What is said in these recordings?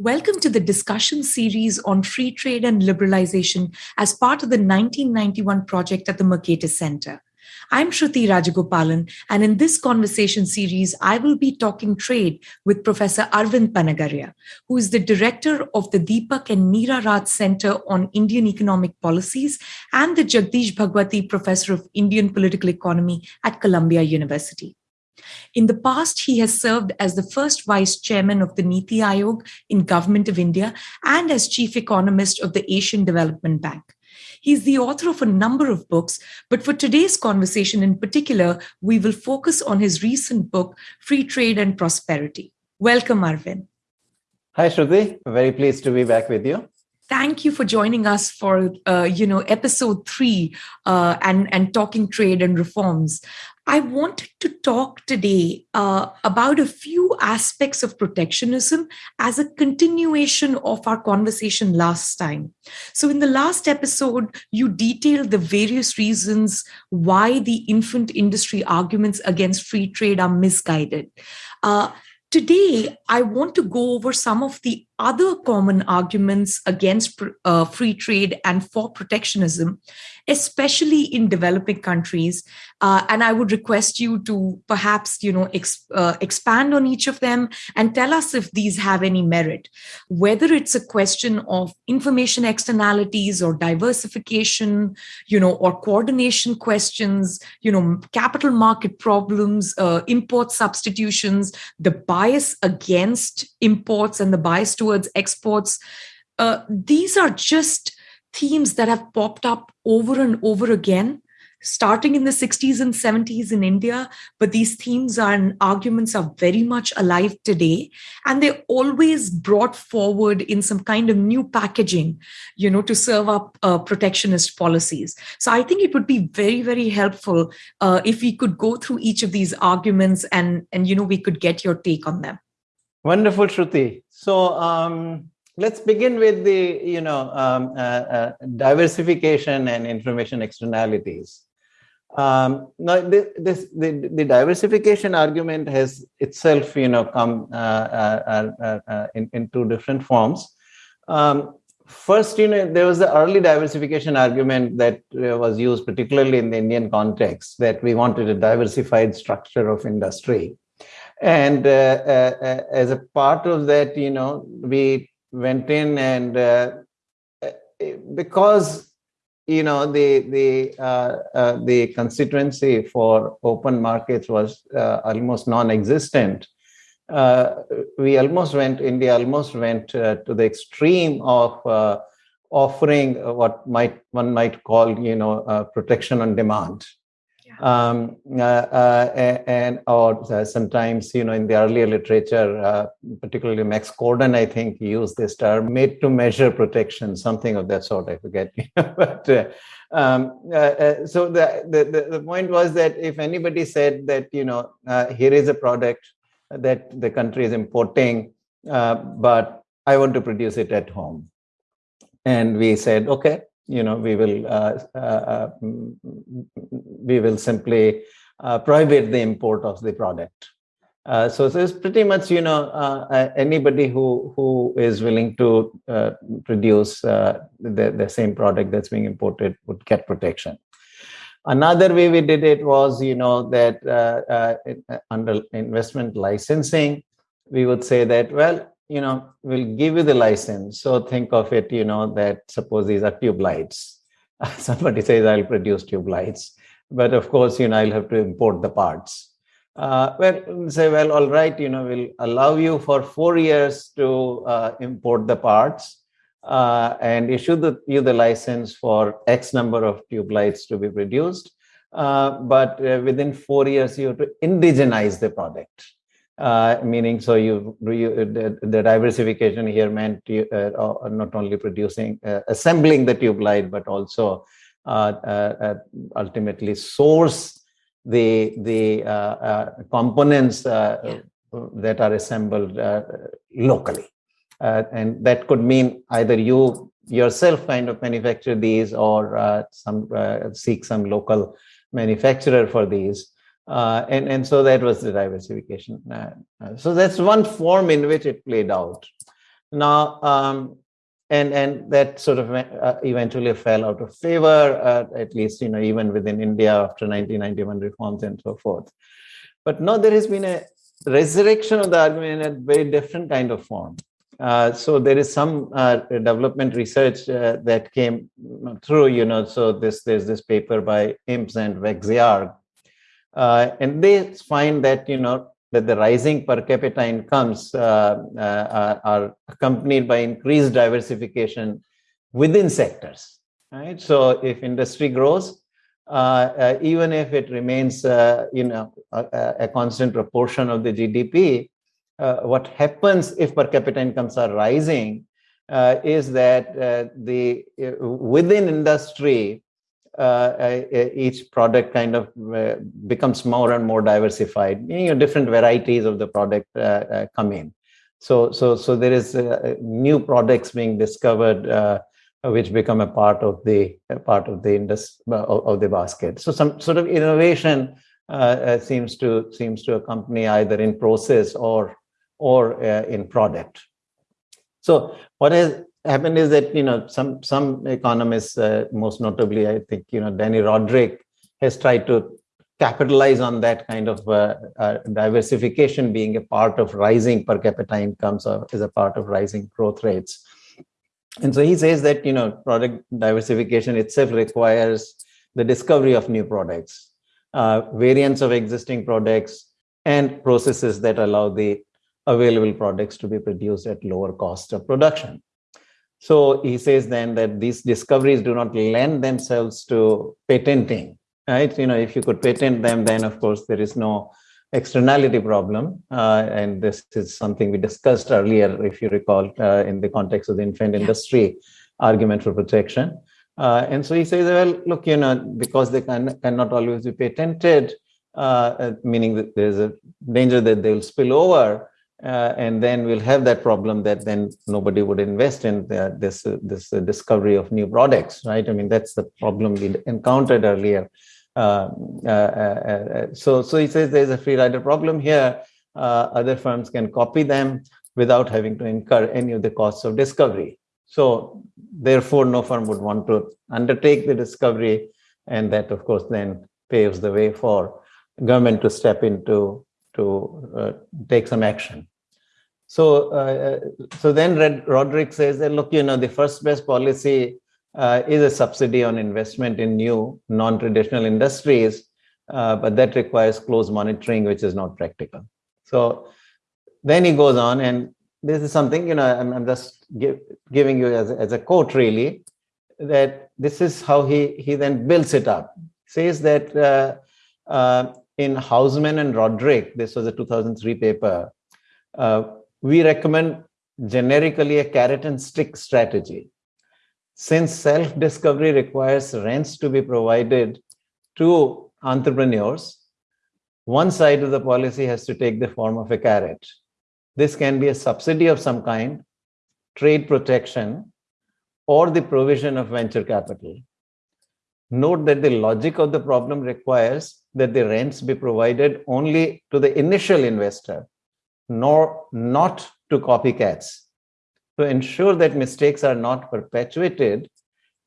Welcome to the discussion series on free trade and liberalization as part of the 1991 project at the Mercatus Center. I'm Shruti Rajagopalan, and in this conversation series, I will be talking trade with Professor Arvind Panagariya, who is the director of the Deepak and Meera Raj Center on Indian Economic Policies and the Jagdish Bhagwati Professor of Indian Political Economy at Columbia University. In the past, he has served as the first vice chairman of the Niti Aayog in Government of India and as chief economist of the Asian Development Bank. He's the author of a number of books, but for today's conversation in particular, we will focus on his recent book, Free Trade and Prosperity. Welcome, Arvind. Hi, Shruti. Very pleased to be back with you thank you for joining us for uh, you know episode three uh, and and talking trade and reforms I wanted to talk today uh, about a few aspects of protectionism as a continuation of our conversation last time. So, in the last episode, you detailed the various reasons why the infant industry arguments against free trade are misguided. Uh, today, I want to go over some of the other common arguments against uh, free trade and for protectionism, especially in developing countries. Uh, and I would request you to perhaps, you know, ex- uh, expand on each of them and tell us if these have any merit, whether it's a question of information externalities or diversification, you know, or coordination questions, you know, capital market problems, uh, import substitutions, the bias against imports and the bias to towards exports. Uh, these are just themes that have popped up over and over again starting in the 60s and 70s in India, but these themes and arguments are very much alive today. And they're always brought forward in some kind of new packaging, you know, to serve up uh, protectionist policies. So I think it would be very, very helpful uh, if we could go through each of these arguments and, and, you know, we could get your take on them. Wonderful, Shruti. So um, let's begin with the you know um, uh, uh, diversification and information externalities. Um, now, this, this the, the diversification argument has itself you know come uh, uh, uh, uh in, in two different forms. Um, first, you know, there was the early diversification argument that was used particularly in the Indian context that we wanted a diversified structure of industry and uh, uh, uh, as a part of that you know we went in and uh, because you know the the uh, uh, the constituency for open markets was almost non-existent we almost went india almost went to the extreme of offering what might one might call you know protection on demand um, uh, uh, and or uh, sometimes you know in the earlier literature particularly max Corden i think used this term made to measure protection something of that sort i forget. But um, so the, the the point was that if anybody said that you know here is a product that the country is importing but i want to produce it at home. And we said okay you know we will uh, uh, uh we will simply uh, prohibit the import of the product. Uh, so it's pretty much you know uh, anybody who who is willing to produce the, the same product that's being imported would get protection. Another way we did it was you know that under investment licensing we would say that well you know, will give you the license. So think of it, you know, that suppose these are tube lights. Somebody says, I'll produce tube lights. But of course, you know, I'll have to import the parts. Uh, well, say, well, all right, you know, we'll allow you for four years to uh, import the parts uh, and issue the, you the license for X number of tube lights to be produced. Uh, but uh, within four years, you have to indigenize the product uh, meaning so you, you the, the, diversification here meant you, uh, not only producing uh, assembling the tube light but also uh, uh, uh, ultimately source the the components yeah. that are assembled locally and that could mean either you yourself kind of manufacture these or some seek some local manufacturer for these uh, and, and so that was the diversification. Uh, uh, so that's one form in which it played out. Now, um, and and that sort of uh, eventually fell out of favor, uh, at least you know even within India after 1991 reforms and so forth. But now there has been a resurrection of the argument in a very different kind of form. Uh, so there is some uh, development research uh, that came through, you know, so this there's this paper by Imbs and Wacziarg, uh, and they find that, you know, that the rising per capita incomes uh, uh, are accompanied by increased diversification within sectors, right? So if industry grows, even if it remains, you know, a, a constant proportion of the GDP, uh, what happens if per capita incomes are rising uh, is that uh, the within industry Uh, each product kind of uh, becomes more and more diversified. Know, different varieties of the product uh, come in. So so so there is new products being discovered which become a part of the part of the indus of, the basket. So some sort of innovation uh, seems to seems to accompany either in process or or uh, in product. So what has happened is that you know some some economists, uh, most notably I think you know Danny Rodrik, has tried to capitalize on that kind of uh, uh, diversification being a part of rising per capita incomes or is a part of rising growth rates. And so he says that you know product diversification itself requires the discovery of new products, uh, variants of existing products, and processes that allow the available products to be produced at lower cost of production. So he says then that these discoveries do not lend themselves to patenting, right? You know, if you could patent them, then of course there is no externality problem. Uh, and this is something we discussed earlier, if you recall, uh, in the context of the infant yeah. industry argument for protection. Uh, and so he says, well, look, you know, because they can, cannot always be patented, uh, meaning that there's a danger that they will spill over, uh, and then we'll have that problem that then nobody would invest in the, this uh, this uh, discovery of new products, right? I mean, that's the problem we encountered earlier. Uh, uh, uh, so, so he says there's a free rider problem here. other firms can copy them without having to incur any of the costs of discovery. So, therefore, no firm would want to undertake the discovery, and that, of course, then paves the way for government to step into to uh, take some action. So, uh, so then Red, Rodrik says that look, you know, the first best policy uh, is a subsidy on investment in new non-traditional industries, uh, but that requires close monitoring, which is not practical. So then he goes on, and this is something you know I'm, I'm just give, giving you as, as a quote really that this is how he he then builds it up. Says that uh, uh, in Hausmann and Rodrik, this was a 2003 paper, uh, we recommend generically a carrot and stick strategy. Since self-discovery requires rents to be provided to entrepreneurs, one side of the policy has to take the form of a carrot. This can be a subsidy of some kind, trade protection, or the provision of venture capital. Note that the logic of the problem requires that the rents be provided only to the initial investor, nor not to copycats. To ensure that mistakes are not perpetuated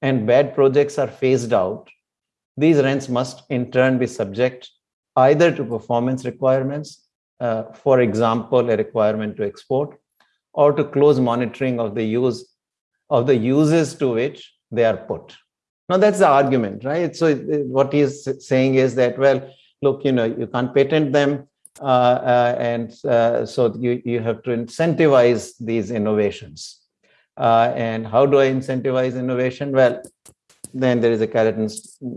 and bad projects are phased out, these rents must in turn be subject either to performance requirements, uh, for example, a requirement to export, or to close monitoring of the use of the uses to which they are put. Now that's the argument, right? So what he's saying is that, well, look, you know, you can't patent them. Uh, uh, and uh, so you, you have to incentivize these innovations. Uh, and how do I incentivize innovation? Well, then there is a carrot and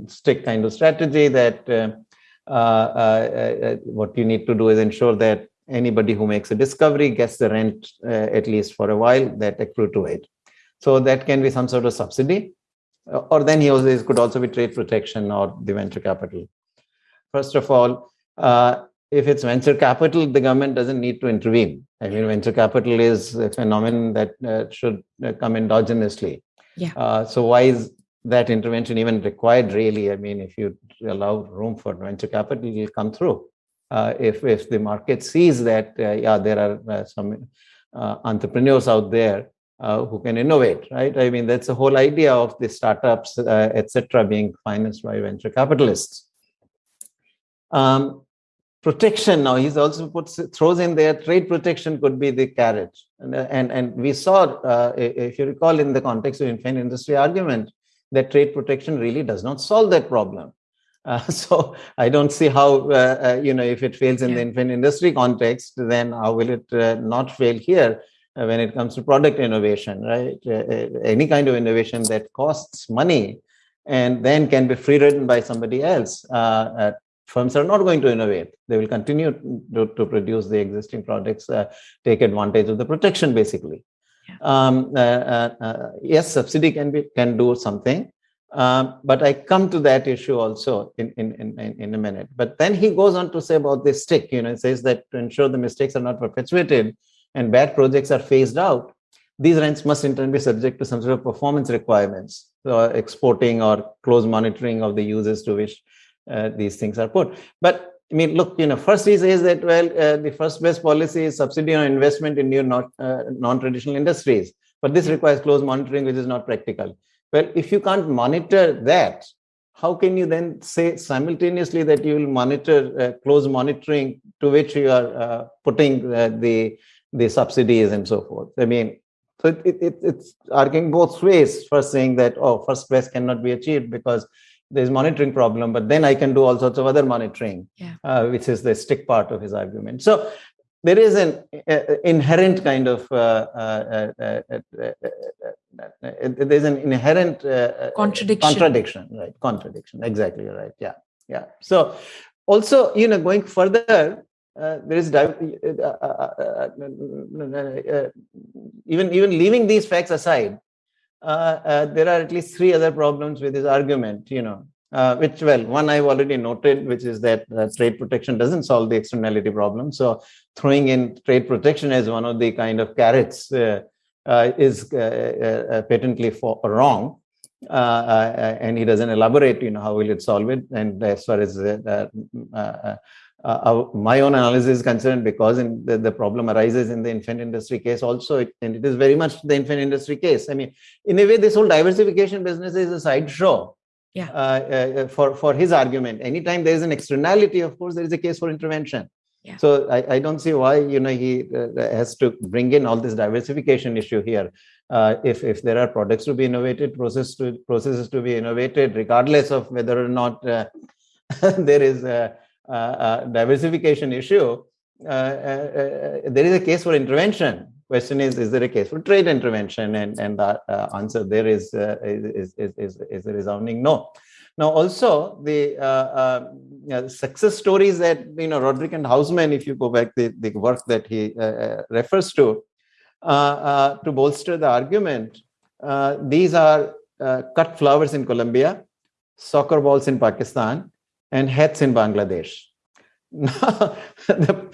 stick kind of strategy that uh, uh, what you need to do is ensure that anybody who makes a discovery gets the rent at least for a while that accrue to it. So that can be some sort of subsidy or then he also could also be trade protection or the venture capital. First of all, uh, if it's venture capital, the government doesn't need to intervene. I mean, venture capital is a phenomenon that uh, should uh, come endogenously. Yeah. Uh, so why is that intervention even required? Really, I mean, if you allow room for venture capital, it'll come through. Uh, if if the market sees that, uh, yeah, there are some uh, entrepreneurs out there uh, who can innovate, right? I mean, that's the whole idea of the startups, uh, etc., being financed by venture capitalists. Um, protection now he's also puts throws in there trade protection could be the carrot and and, and we saw uh, if you recall in the context of infant industry argument that trade protection really does not solve that problem uh, so I don't see how, uh, uh, you know, if it fails in yeah. the infant industry context, then how will it uh, not fail here uh, Uh, when it comes to product innovation, right? Uh, uh, any kind of innovation that costs money and then can be free ridden by somebody else. Uh, firms are not going to innovate. They will continue to, to produce the existing products, take advantage of the protection, basically. Yeah. Um, yes, subsidy can be can do something, um, but I come to that issue also in, in, in, in a minute. But then he goes on to say about this stick, you know, it says that to ensure the mistakes are not perpetuated and bad projects are phased out, these rents must in turn be subject to some sort of performance requirements, so exporting or close monitoring of the uses to which uh, these things are put. But I mean, look, you know, first he says that, well, uh, the first best policy is subsidy on investment in new not, uh, non-traditional industries. But this requires close monitoring, which is not practical. Well, if you can't monitor that, how can you then say simultaneously that you will monitor uh, close monitoring to which you are uh, putting uh, the the subsidies and so forth? I mean, so it, it, it's arguing both ways. First, saying that oh, first best cannot be achieved because there's monitoring problem, but then I can do all sorts of other monitoring, yeah. uh, which is the stick part of his argument. So there is an uh, inherent kind of uh, uh, there's an inherent contradiction contradiction right contradiction exactly right yeah yeah so also you know going further uh, there is uh, uh, even even leaving these facts aside there are at least three other problems with this argument you know uh, which well one i've already noted which is that uh, trade protection doesn't solve the externality problem so throwing in trade protection as one of the kind of carrots uh, uh is uh, uh, patently for, wrong and he doesn't elaborate you know how will it solve it and as far as uh, my own analysis is concerned because the, the, problem arises in the infant industry case also it, and it is very much the infant industry case i mean in a way this whole diversification business is a sideshow yeah. Uh, uh, for, for his argument. Anytime there is an externality, of course, there is a case for intervention. Yeah. So I, I don't see why you know he uh, has to bring in all this diversification issue here. Uh, if if there are products to be innovated, process to processes to be innovated, regardless of whether or not uh, there is a diversification issue, uh, there is a case for intervention. Question is is there a case for trade intervention? And and the uh, answer there is, uh, is, is, is is a resounding no. Now also the uh, uh success stories that you know rodrik and hausmann if you go back the, the work that he uh, uh, refers to to bolster the argument these are cut flowers in colombia soccer balls in pakistan and hats in bangladesh the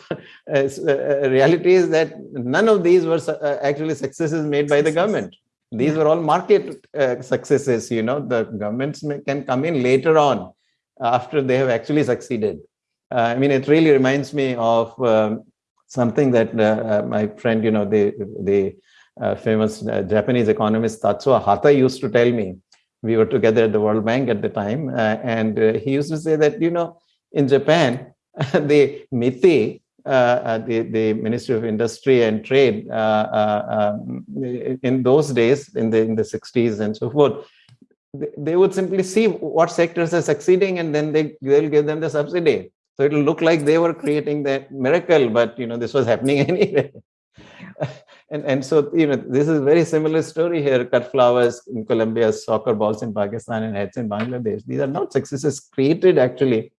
uh, reality is that none of these were uh, actually successes made by the government. These were all market uh, successes. You know, the governments may, can come in later on after they have actually succeeded. Uh, I mean, it really reminds me of um, something that uh, uh, my friend, you know, the the famous Japanese economist Tatsuo Hatta used to tell me. We were together at the World Bank at the time, and he used to say that you know, in Japan, the MITI, uh, uh, the, the Ministry of Industry and Trade, uh, um, in those days, in the, in the 60s and so forth, they would simply see what sectors are succeeding and then they, they'll give them the subsidy. So it'll look like they were creating that miracle, but you know, this was happening anyway. And, and so, you know, this is a very similar story here. Cut flowers in Colombia, soccer balls in Pakistan, and heads in Bangladesh. These are not successes created actually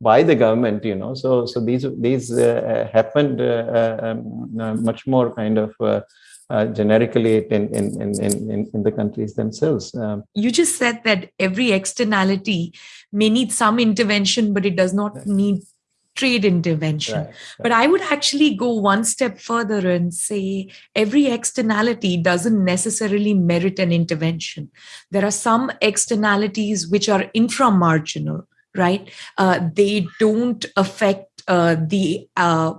by the government you know so so these these uh, happened uh, um, uh, much more kind of uh, uh, generically in, in, in, in, in the countries themselves. Um, you just said that every externality may need some intervention, but it does not need trade intervention. Right, right. But I would actually go one step further and say every externality doesn't necessarily merit an intervention. There are some externalities which are inframarginal right? Uh, they don't affect uh, the uh,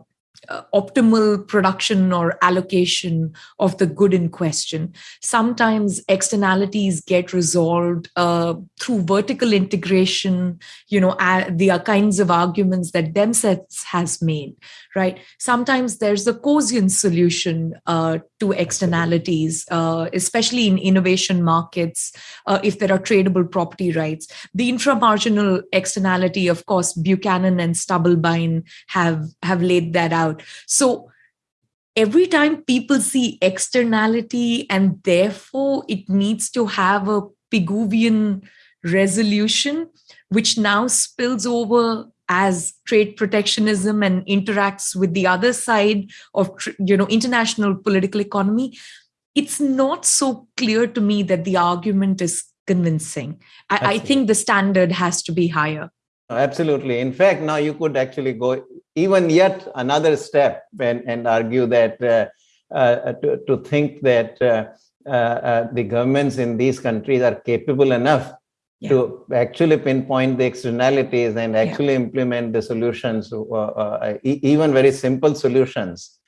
uh, optimal production or allocation of the good in question. Sometimes externalities get resolved uh, through vertical integration, you know, uh, the kinds of arguments that Demsetz has made, right? Sometimes there's a Coasian solution uh, to externalities, uh, especially in innovation markets, uh, if there are tradable property rights. The inframarginal externality, of course, Buchanan and Stubblebine have, have laid that out. So every time people see externality and therefore it needs to have a Pigouvian resolution, which now spills over as trade protectionism and interacts with the other side of you know international political economy it's not so clear to me that the argument is convincing. I, I, think the standard has to be higher. Absolutely. In fact now you could actually go even yet another step and, and argue that uh, uh, to, to think that uh, uh, uh the governments in these countries are capable enough yeah. to actually pinpoint the externalities and actually yeah. implement the solutions, uh, uh, even very simple solutions,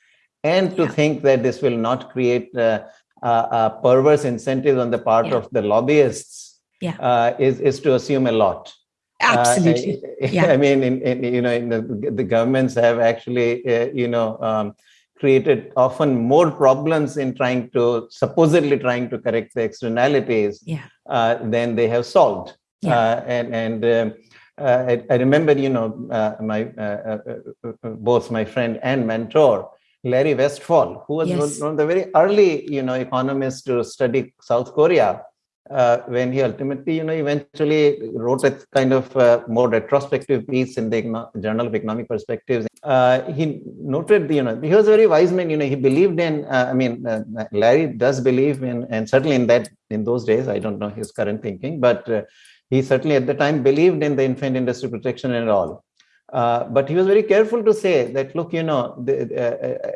and to yeah. think that this will not create uh, uh perverse incentives on the part of the lobbyists uh, is, is to assume a lot. Uh, Absolutely. yeah. I mean, in, in, you know, in the, the governments have actually, you know, um, created often more problems in trying to supposedly trying to correct the externalities yeah. uh, than they have solved. Yeah. Uh, and and um, uh, I, I, remember, you know, uh, my uh, uh, both my friend and mentor, Larry Westphal, who was yes. one of the very early, you know, economists to study South Korea uh, when he ultimately, you know, eventually wrote a kind of uh, more retrospective piece in the Journal of Economic Perspectives. Uh, he noted, you know, he was a very wise man. You know, he believed in. Uh, I mean, uh, Larry does believe in, and certainly in that in those days, I don't know his current thinking, but uh, he certainly at the time believed in the infant industry protection and all. but he was very careful to say that, look, you know, the,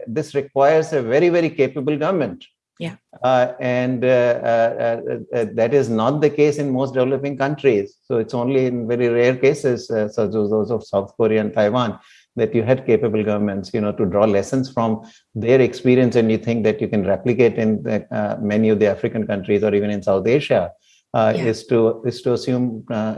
this requires a very, very capable government yeah. Uh, and uh, uh, uh, that is not the case in most developing countries. So it's only in very rare cases, such as those of South Korea and Taiwan, that you had capable governments, you know, to draw lessons from their experience, and you think that you can replicate in the, uh, many of the African countries or even in South Asia, uh, yeah. is to is to assume uh,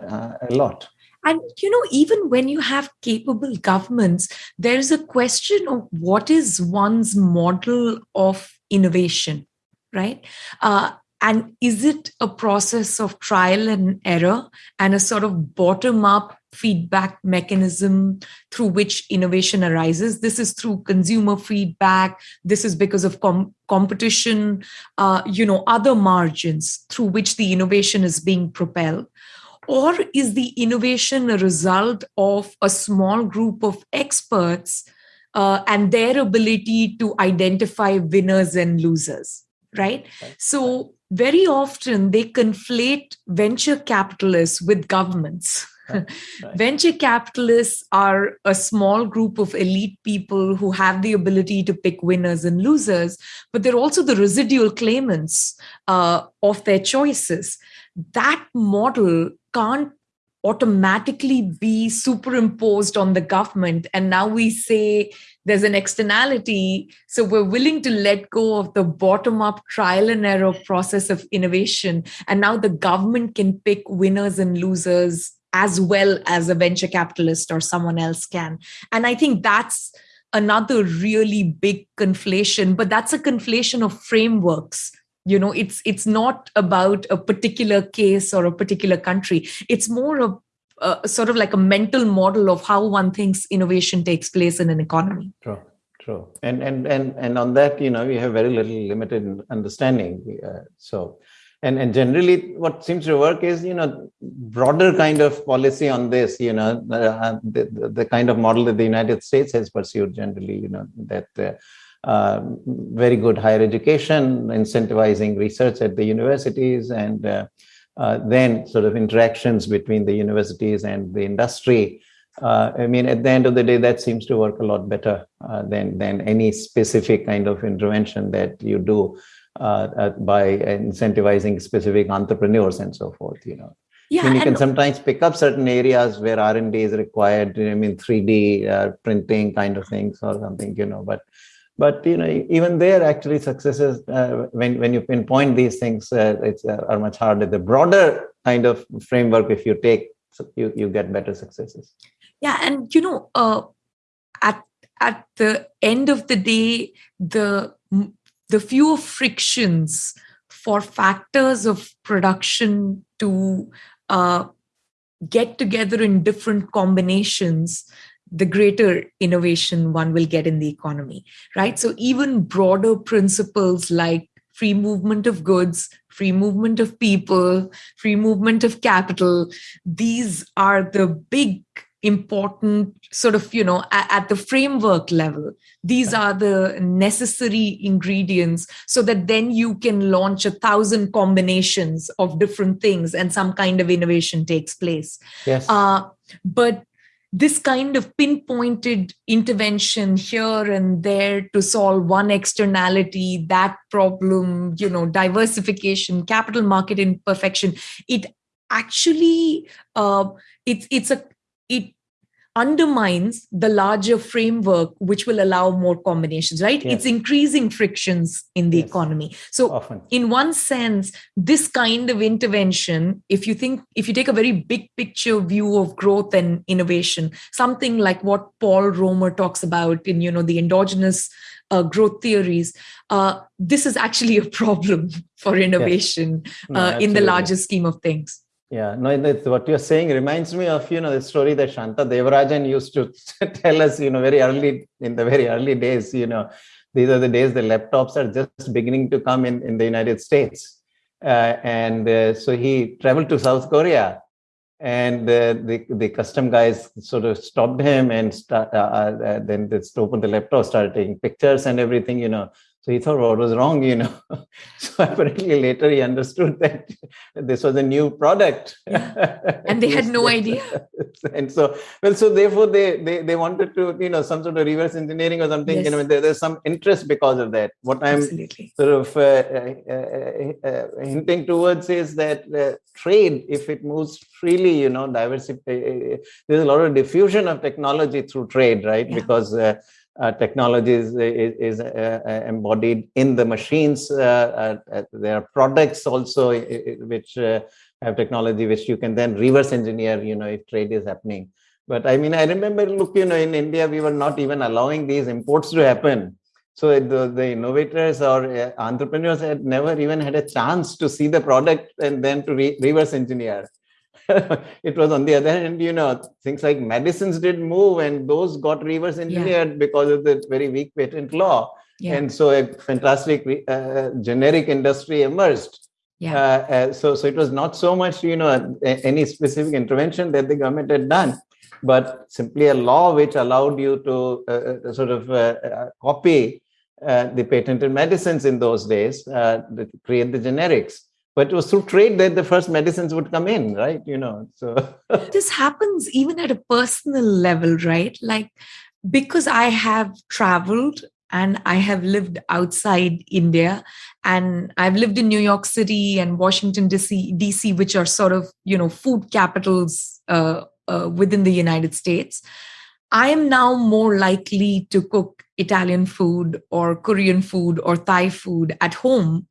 a lot. And you know, even when you have capable governments, there is a question of what is one's model of innovation, right? Uh, and is it a process of trial and error and a sort of bottom up feedback mechanism through which innovation arises? This is through consumer feedback. This is because of com- competition, uh, you know, other margins through which the innovation is being propelled. Or is the innovation a result of a small group of experts uh, and their ability to identify winners and losers, right? So, very often they conflate venture capitalists with governments. Right. Right. Venture capitalists are a small group of elite people who have the ability to pick winners and losers, but they're also the residual claimants uh, of their choices. That model can't automatically be superimposed on the government. And now we say there's an externality. So we're willing to let go of the bottom up trial and error process of innovation. And now the government can pick winners and losers as well as a venture capitalist or someone else can. And I think that's another really big conflation, but that's a conflation of frameworks you know it's it's not about a particular case or a particular country. It's more of uh, sort of like a mental model of how one thinks innovation takes place in an economy. True true. And and and and on that you know we have very little limited understanding uh, so. And and generally what seems to work is you know broader kind of policy on this you know uh, the, the, the kind of model that the united states has pursued generally you know that uh, very good higher education, incentivizing research at the universities, and uh, uh, then sort of interactions between the universities and the industry. Uh, I mean, at the end of the day, that seems to work a lot better uh, than than any specific kind of intervention that you do by incentivizing specific entrepreneurs and so forth. You know. yeah, I mean, you can sometimes pick up certain areas where R&D is required. I mean, 3D uh, printing kind of things or something, you know, but but you know even there actually successes uh, when when you pinpoint these things uh, it's uh, are much harder. The broader kind of framework if you take you you get better successes. Yeah and you know uh, at at the end of the day the the fewer frictions for factors of production to uh, get together in different combinations the greater innovation one will get in the economy, right? So even broader principles like free movement of goods, free movement of people, free movement of capital, these are the big important sort of you know at, at, the framework level these are the necessary ingredients so that then you can launch a thousand combinations of different things and some kind of innovation takes place. Yes. Uh, but this kind of pinpointed intervention here and there to solve one externality that problem you know diversification capital market imperfection it actually uh, it's it's a it undermines the larger framework which will allow more combinations right yes. it's increasing frictions in the yes. economy so Often. in one sense this kind of intervention if you think if you take a very big picture view of growth and innovation something like what paul romer talks about in you know the endogenous uh, growth theories uh, this is actually a problem for innovation yes. no, uh, in the larger scheme of things yeah, no, what you're saying reminds me of, you know, the story that Shanta Devarajan used to tell us, you know, very early, in the very early days, you know, these are the days the laptops are just beginning to come in, in the United States. Uh, and uh, so he traveled to South Korea and uh, the, the custom guys sort of stopped him and start, uh, uh, then just opened the laptop, started taking pictures and everything, you know. So he thought what was wrong, you know. so apparently later he understood that this was a new product. Yeah. And they had no idea. and so, well, so therefore they, they they wanted to, you know, some sort of reverse engineering or something. Yes. You know, there, there's some interest because of that. What I'm Absolutely. sort of uh, uh, uh, hinting towards is that uh, trade, if it moves freely, you know, diversity, uh, there's a lot of diffusion of technology through trade, right? Yeah. Because uh, uh, technology is, is, uh, uh, embodied in the machines. Uh, uh, there are products also which have technology which you can then reverse engineer, you know, if trade is happening. But I mean, I remember, look, you know, in India, we were not even allowing these imports to happen. So the, the innovators or entrepreneurs had never even had a chance to see the product and then to re reverse engineer. it was on the other hand, you know, things like medicines did move and those got reverse engineered yeah. because of the very weak patent law. Yeah. And so a fantastic uh, generic industry emerged. Yeah. Uh, uh, so, so it was not so much, you know, any specific intervention that the government had done, but simply a law which allowed you to uh, uh sort of uh, copy the patented medicines in those days, to create the generics but it was through trade that the first medicines would come in right? You know so this happens even at a personal level right? Like because i have traveled and i have lived outside india and i've lived in new york city and washington dc dc which are sort of you know food capitals uh, uh, within the united states i am now more likely to cook italian food or korean food or thai food at home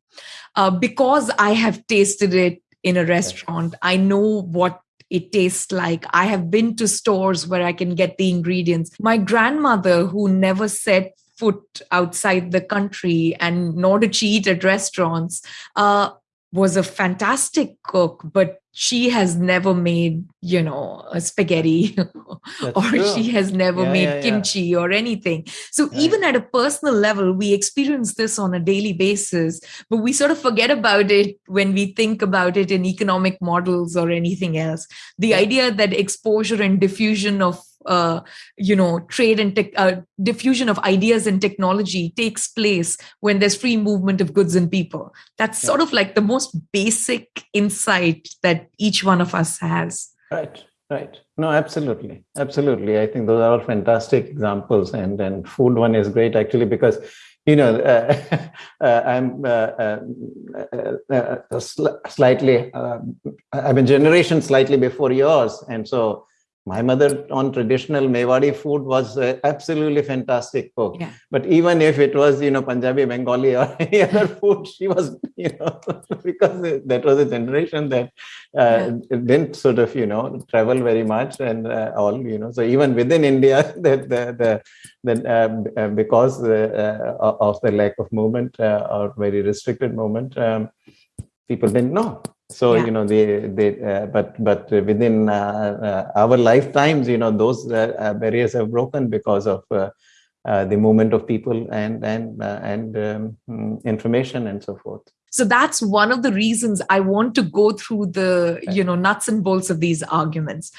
uh, because I have tasted it in a restaurant. I know what it tastes like. I have been to stores where I can get the ingredients. My grandmother, who never set foot outside the country and nor did she eat at restaurants, uh, was a fantastic cook, but she has never made you know a spaghetti or true. she has never yeah, made yeah, kimchi yeah. or anything so even at a personal level we experience this on a daily basis but we sort of forget about it when we think about it in economic models or anything else the idea that exposure and diffusion of uh, you know trade and tech, uh, diffusion of ideas and technology takes place when there's free movement of goods and people that's yeah. sort of like the most basic insight that each one of us has right right no absolutely absolutely i think those are all fantastic examples and and food one is great actually because you know, uh, uh, I'm uh, uh, uh sl- slightly, I'm a generation slightly before yours. And so my mother on traditional Mewari food was uh, absolutely fantastic cook. Yeah. But even if it was, you know, Punjabi, Bengali or any other food, she was, you know, because that was a generation that uh, yeah. didn't sort of, you know, travel very much and uh, all, you know. So even within India, that the, the, the uh, uh, because uh, of the lack of movement or very restricted movement, um, people didn't know so yeah. you know they they uh, but but within uh, uh, our lifetimes you know those uh, uh, barriers have broken because of uh, the movement of people and and and um, mm, information and so forth. So that's one of the reasons i want to go through the you know nuts and bolts of these arguments.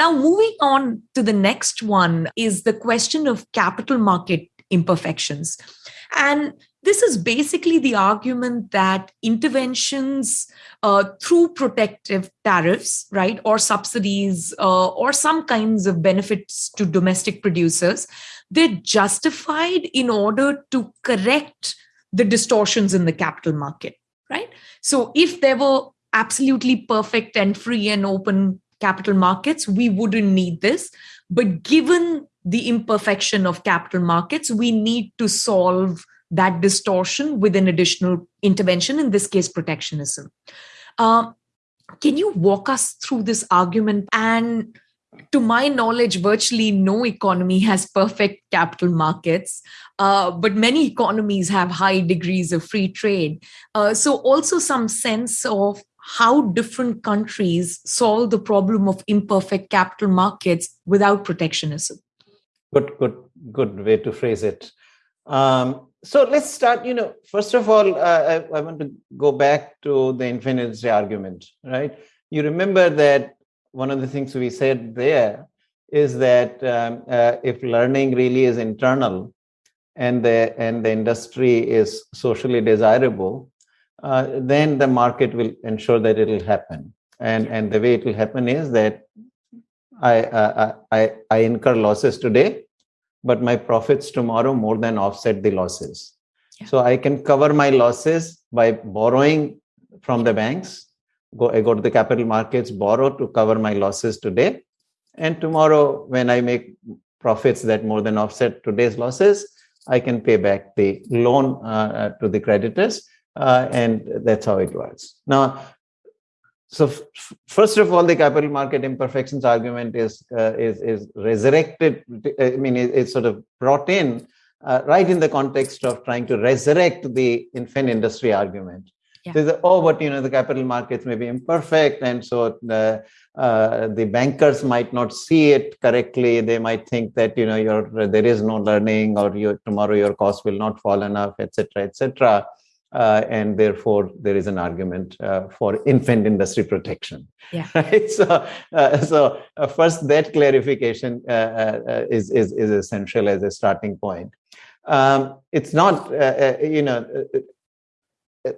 Now moving on to the next one is the question of capital market imperfections. And this is basically the argument that interventions uh, through protective tariffs, right, or subsidies, uh, or some kinds of benefits to domestic producers, they're justified in order to correct the distortions in the capital market, right? So if there were absolutely perfect and free and open capital markets, we wouldn't need this. But given the imperfection of capital markets, we need to solve that distortion with an additional intervention, in this case, protectionism. Uh, can you walk us through this argument? And to my knowledge, virtually no economy has perfect capital markets, uh, but many economies have high degrees of free trade. Uh, so, also some sense of how different countries solve the problem of imperfect capital markets without protectionism. Good, good, good way to phrase it. Um, so let's start. You know, first of all, uh, I, I, want to go back to the infinity argument, right? You remember that one of the things we said there is that um, uh, if learning really is internal and the and the industry is socially desirable, uh, then the market will ensure that it will happen. And and the way it will happen is that I uh, I I incur losses today but my profits tomorrow more than offset the losses. Yeah. So I can cover my losses by borrowing from the banks. Go, I go to the capital markets, borrow to cover my losses today. And tomorrow, when I make profits that more than offset today's losses, I can pay back the loan uh, uh to the creditors. Uh, and that's how it works. Now, so first of all, the capital market imperfections argument is uh, is is resurrected. I mean, it, it's sort of brought in uh, right in the context of trying to resurrect the infant industry argument. Yeah. So oh, but you know, the capital markets may be imperfect, and so the uh, the bankers might not see it correctly. They might think that you know, your there is no learning, or your tomorrow your cost will not fall enough, etc., etc uh, and therefore there is an argument uh, for infant industry protection. Yeah. Right. So, uh, so uh, first that clarification uh, uh, is, is is essential as a starting point. Um, it's not, you know.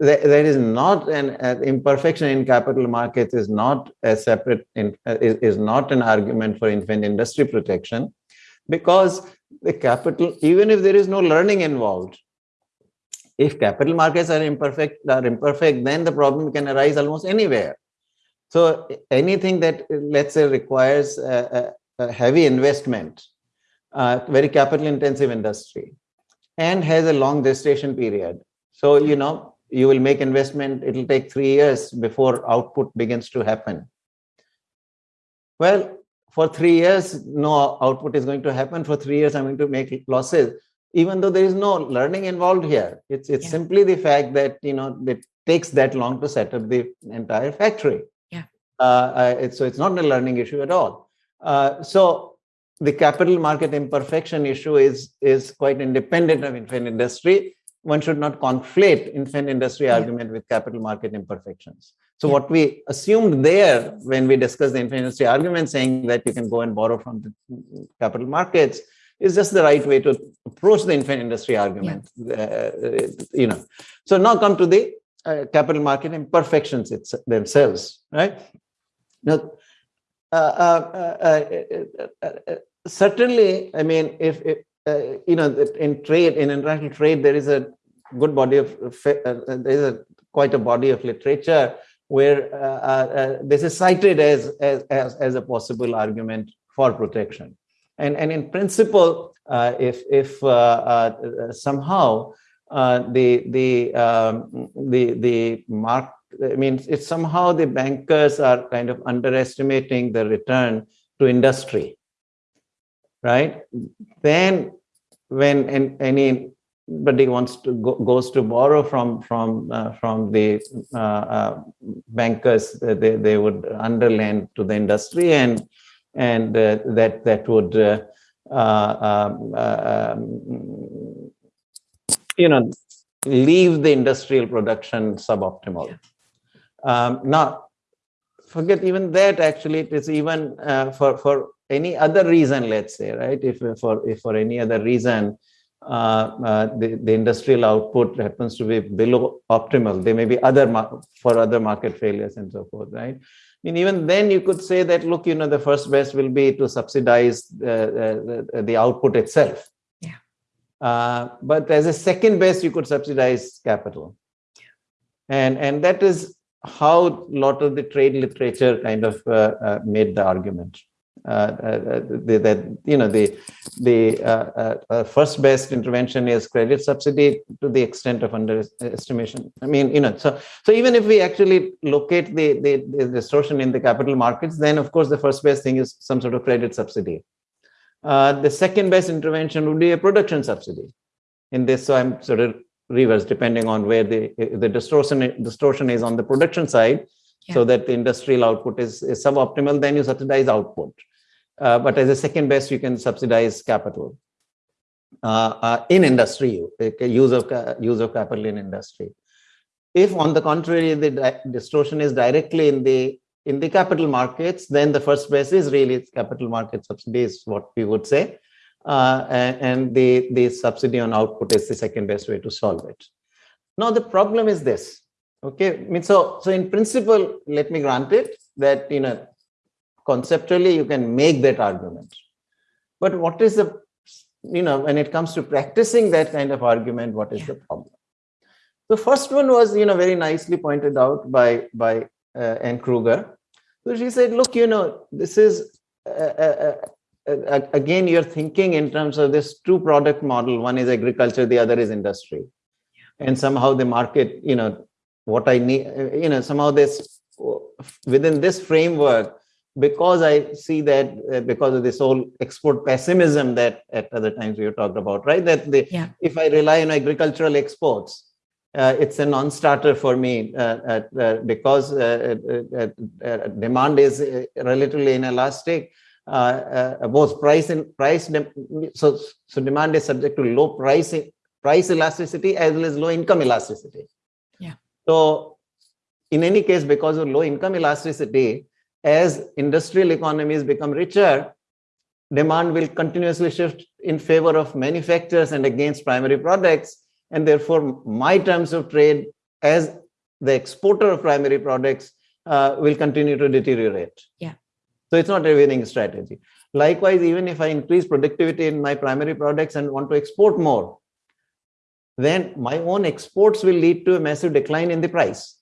there is not an imperfection in capital markets is not a separate in, is, is not an argument for infant industry protection because the capital even if there is no learning involved if capital markets are imperfect are imperfect then the problem can arise almost anywhere. So anything that let's say requires a, a heavy investment uh, very capital intensive industry and has a long gestation period. So you know you will make investment it will take 3 years before output begins to happen. Well for 3 years no output is going to happen. For 3 years i'm going to make losses even though there is no learning involved here it's it's yeah. simply the fact that you know it takes that long to set up the entire factory yeah uh, it's, so it's not a learning issue at all uh, so the capital market imperfection issue is is quite independent of infant industry one should not conflate infant industry yeah. argument with capital market imperfections so yeah. what we assumed there when we discussed the infant industry argument saying that you can go and borrow from the capital markets is just the right way to approach the infant industry argument. Yeah. Uh, you know, so now come to the uh, capital market imperfections it's, themselves, right? Now, uh, uh, uh, uh certainly, I mean, if, if uh, you know, in trade, in international trade, there is a good body of, uh, there is a quite a body of literature where uh, uh, uh, this is cited as, as, as, as, a possible argument for protection. And, and in principle, uh, if, if somehow the, the, um, the, the mark, I mean, it's somehow the bankers are kind of underestimating the return to industry right? Then when any anybody wants to go, goes to borrow from from uh, from the uh, uh, bankers, they they would underlend to the industry, and and uh, that that would uh, uh, um, um, you know leave the industrial production suboptimal. Yeah. Um, now, forget even that. Actually, it is even for for any other reason, let's say, right? If for if for any other reason uh, uh, the, the industrial output happens to be below optimal, there may be other for other market failures and so forth, right? I mean, even then you could say that, look, you know, the first best will be to subsidize the, the, the output itself. Yeah. Uh, but as a second best, you could subsidize capital. Yeah. And, and that is how a lot of the trade literature kind of uh, uh, made the argument. Uh, uh, that you know the the uh, first best intervention is credit subsidy to the extent of underestimation. I mean, you know, so so even if we actually locate the, the, the distortion in the capital markets, then of course the first best thing is some sort of credit subsidy. the second best intervention would be a production subsidy. In this, so I'm sort of reverse depending on where the the distortion distortion is on the production side yeah. so that the industrial output is, is suboptimal then you subsidize output uh, but as a second best, you can subsidize capital uh, uh, in industry, use of use of capital in industry. If, on the contrary, the distortion is directly in the in the capital markets, then the first best is really capital market subsidy is what we would say, uh, and, and the the subsidy on output is the second best way to solve it. Now the problem is this. Okay, I mean, so so in principle, let me grant it that you know conceptually you can make that argument. But what is the you know when it comes to practicing that kind of argument what is yeah. the problem? The first one was you know very nicely pointed out by by uh, Anne Krueger so she said look you know this is uh, uh, uh, again you're thinking in terms of this two product model. One is agriculture the other is industry. Yeah. and somehow the market you know what i need uh, you know somehow this within this framework because I see that uh, because of this whole export pessimism that at other times we have talked about, right? That the, yeah. if I rely on agricultural exports, uh, it's a non-starter for me uh, uh because uh, uh, demand is relatively inelastic. both price and price, so so demand is subject to low price price elasticity as well as low income elasticity. Yeah. So in any case, because of low income elasticity, as industrial economies become richer, demand will continuously shift in favor of manufacturers and against primary products. And therefore, my terms of trade as the exporter of primary products uh, will continue to deteriorate. Yeah. So it's not a winning strategy. Likewise, even if I increase productivity in my primary products and want to export more, then my own exports will lead to a massive decline in the price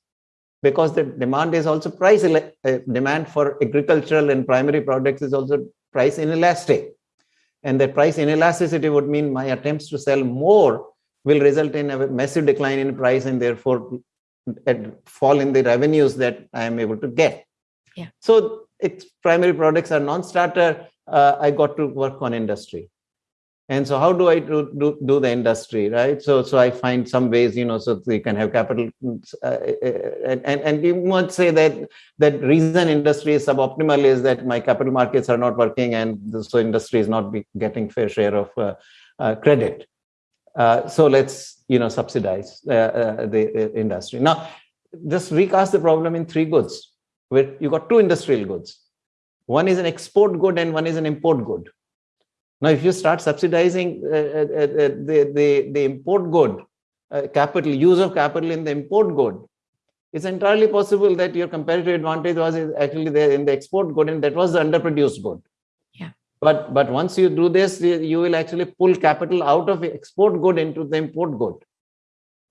because the demand is also price uh, demand for agricultural and primary products is also price inelastic. And that price inelasticity would mean my attempts to sell more will result in a massive decline in price and therefore fall in the revenues that i am able to get. Yeah. So it's primary products are non-starter uh, i got to work on industry and so how do i do, do, do the industry right? So so i find some ways you know so you can have capital uh, uh, and and you might say that that reason industry is suboptimal is that my capital markets are not working and so industry is not be getting fair share of uh, uh, credit. Uh, so let's you know subsidize uh, the industry. Now just recast the problem in three goods. Where you got two industrial goods. One is an export good and one is an import good now, if you start subsidizing uh, uh, uh, the, the, the import good, capital, use of capital in the import good, it's entirely possible that your competitive advantage was actually there in the export good and that was the underproduced good. Yeah. But but once you do this, you will actually pull capital out of export good into the import good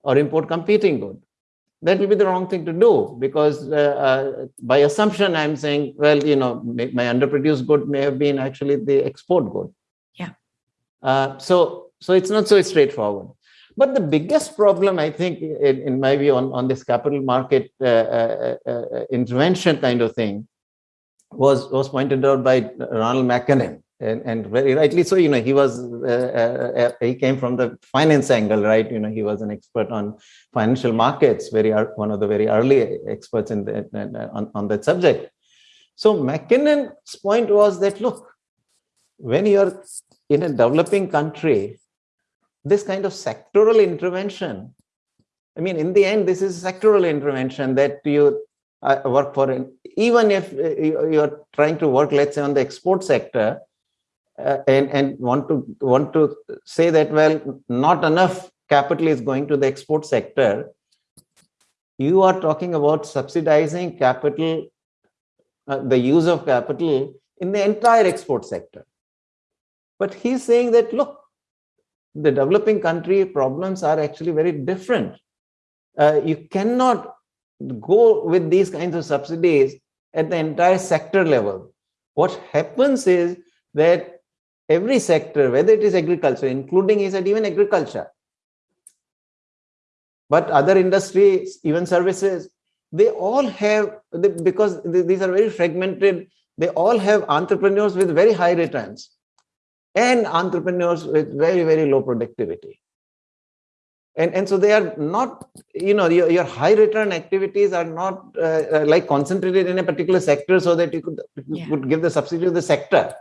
or import competing good. That will be the wrong thing to do because uh, uh, by assumption, I'm saying, well, you know, my underproduced good may have been actually the export good. Uh, so so it's not so straightforward. But the biggest problem, I think, in, in my view, on, on this capital market uh, uh, uh, intervention kind of thing was, was pointed out by Ronald McKinnon. And, and very rightly so, you know, he was, uh, uh, he came from the finance angle, right? You know, he was an expert on financial markets, very one of the very early experts in the, on, on that subject. So McKinnon's point was that, look, when you're in a developing country, this kind of sectoral intervention, I mean, in the end, this is sectoral intervention that you uh, work for. Even if uh, you're trying to work, let's say, on the export sector, uh, and and want to want to say that well, not enough capital is going to the export sector. You are talking about subsidizing capital, uh, the use of capital in the entire export sector. But he's saying that look, the developing country problems are actually very different. Uh, you cannot go with these kinds of subsidies at the entire sector level. What happens is that every sector, whether it is agriculture, including he said even agriculture, but other industries, even services, they all have, because these are very fragmented, they all have entrepreneurs with very high returns and entrepreneurs with very, very low productivity. And, and so they are not, you know, your, your high return activities are not uh, uh, like concentrated in a particular sector so that you could, yeah. could give the subsidy to the sector.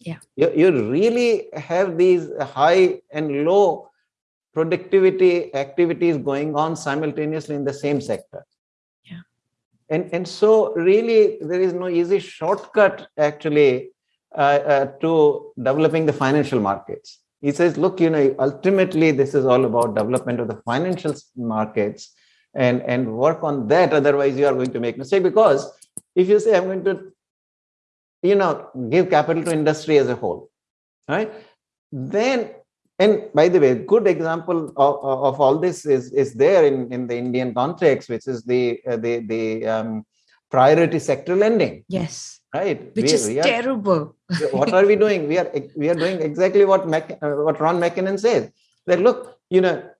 Yeah. You, you really have these high and low productivity activities going on simultaneously in the same sector. Yeah. And, and so really there is no easy shortcut actually to developing the financial markets. He says, look, you know, ultimately this is all about development of the financial markets and, and work on that. Otherwise, you are going to make mistake because if you say, I'm going to, you know, give capital to industry as a whole, right? Then, and by the way, good example of, of all this is, is there in, in the Indian context, which is the, uh, the, the um, priority sector lending. Yes. Right? Which we, is we are, terrible. What are we doing? We are we are doing exactly what Mac, uh, what ron mckinnon says. That look you know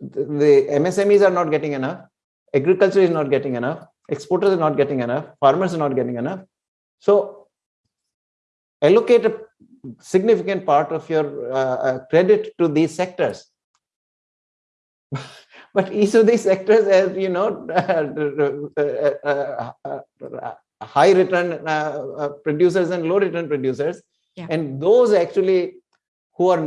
the msmes are not getting enough agriculture is not getting enough exporters are not getting enough farmers are not getting enough. So allocate a significant part of your uh, uh credit to these sectors but each of these sectors has you know uh, uh, high return uh, uh, producers and low return producers. Yeah. and those actually who are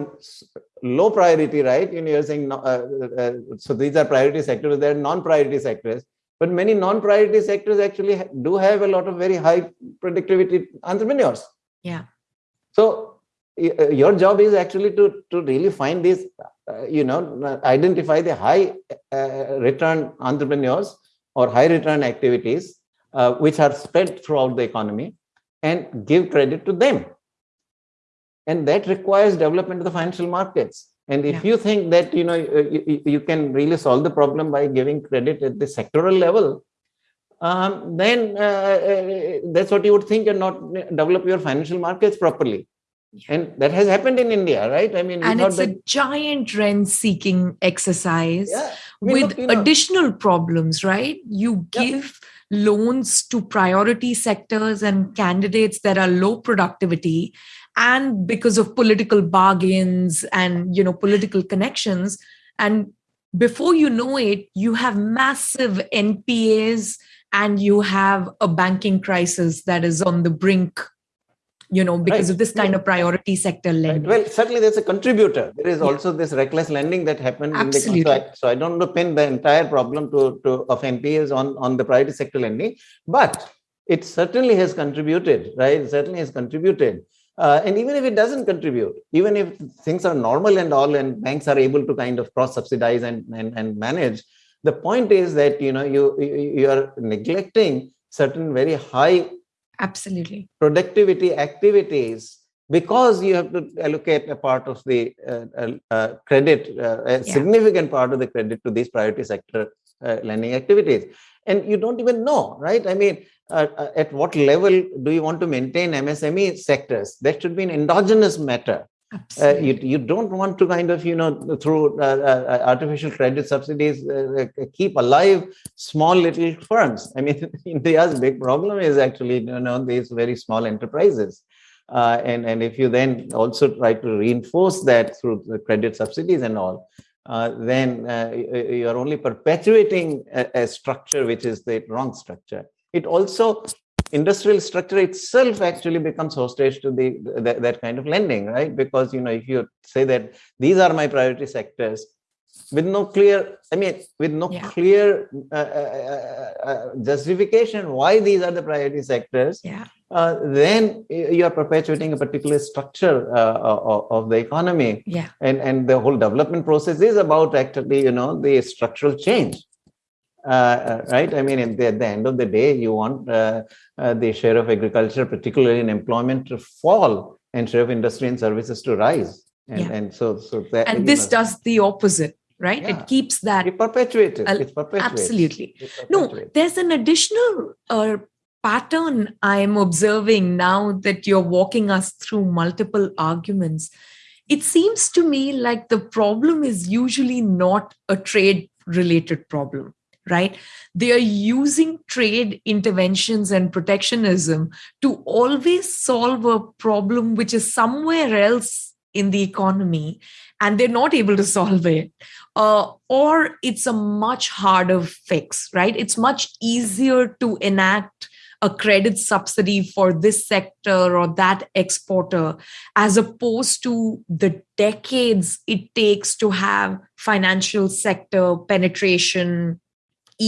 low priority right? You know you're saying uh, uh, so these are priority sectors they're non-priority sectors. But many non-priority sectors actually do have a lot of very high productivity entrepreneurs. Yeah. So uh, your job is actually to to really find these uh, you know identify the high return entrepreneurs or high return activities uh, which are spread throughout the economy and give credit to them. And that requires development of the financial markets. And if yeah. you think that you know you, you, can really solve the problem by giving credit at the sectoral level, um, then uh, uh, that's what you would think and not develop your financial markets properly. And that has happened in India, right? I mean, and it's that... a giant rent-seeking exercise yeah. I mean, with look, you know, additional problems, right? You give. Yeah loans to priority sectors and candidates that are low productivity and because of political bargains and you know political connections and before you know it you have massive npas and you have a banking crisis that is on the brink you know because right. of this kind yeah. of priority sector lending right. well certainly there's a contributor there is yeah. also this reckless lending that happened Absolutely. in the so I don't want to pin the entire problem to, to of npas on on the priority sector lending but it certainly has contributed right it certainly has contributed uh, and even if it doesn't contribute even if things are normal and all and banks are able to kind of cross subsidize and, and and manage the point is that you know you you are neglecting certain very high absolutely productivity activities because you have to allocate a part of the uh, uh, uh credit, uh, a yeah. significant part of the credit to these priority sector uh, lending activities. And you don't even know, right? I mean, uh, at what level do you want to maintain MSME sectors? That should be an endogenous matter. Uh, you, you don't want to kind of you know through uh, uh, artificial credit subsidies keep alive small little firms. I mean india's big problem is actually you know these very small enterprises. Uh, and, and if you then also try to reinforce that through the credit subsidies and all, uh, then uh, you are only perpetuating a, a, structure which is the wrong structure. It also, industrial structure itself actually becomes hostage to the, the that kind of lending, right? Because, you know, if you say that these are my priority sectors, with no clear i mean with no yeah. clear uh, uh, uh, justification why these are the priority sectors yeah. then you are perpetuating a particular structure of, of, the economy yeah. and and the whole development process is about actually you know the structural change uh, right i mean at the, at the, end of the day you want uh, uh, the share of agriculture particularly in employment to fall and share of industry and services to rise and, yeah. and so so that and this know, does the opposite right yeah. it keeps that it perpetuates it. it's perpetuates. absolutely no there's an additional uh, pattern i'm observing now that you're walking us through multiple arguments it seems to me like the problem is usually not a trade related problem right? They are using trade interventions and protectionism to always solve a problem which is somewhere else in the economy and they're not able to solve it uh, or it's a much harder fix right? It's much easier to enact a credit subsidy for this sector or that exporter as opposed to the decades it takes to have financial sector penetration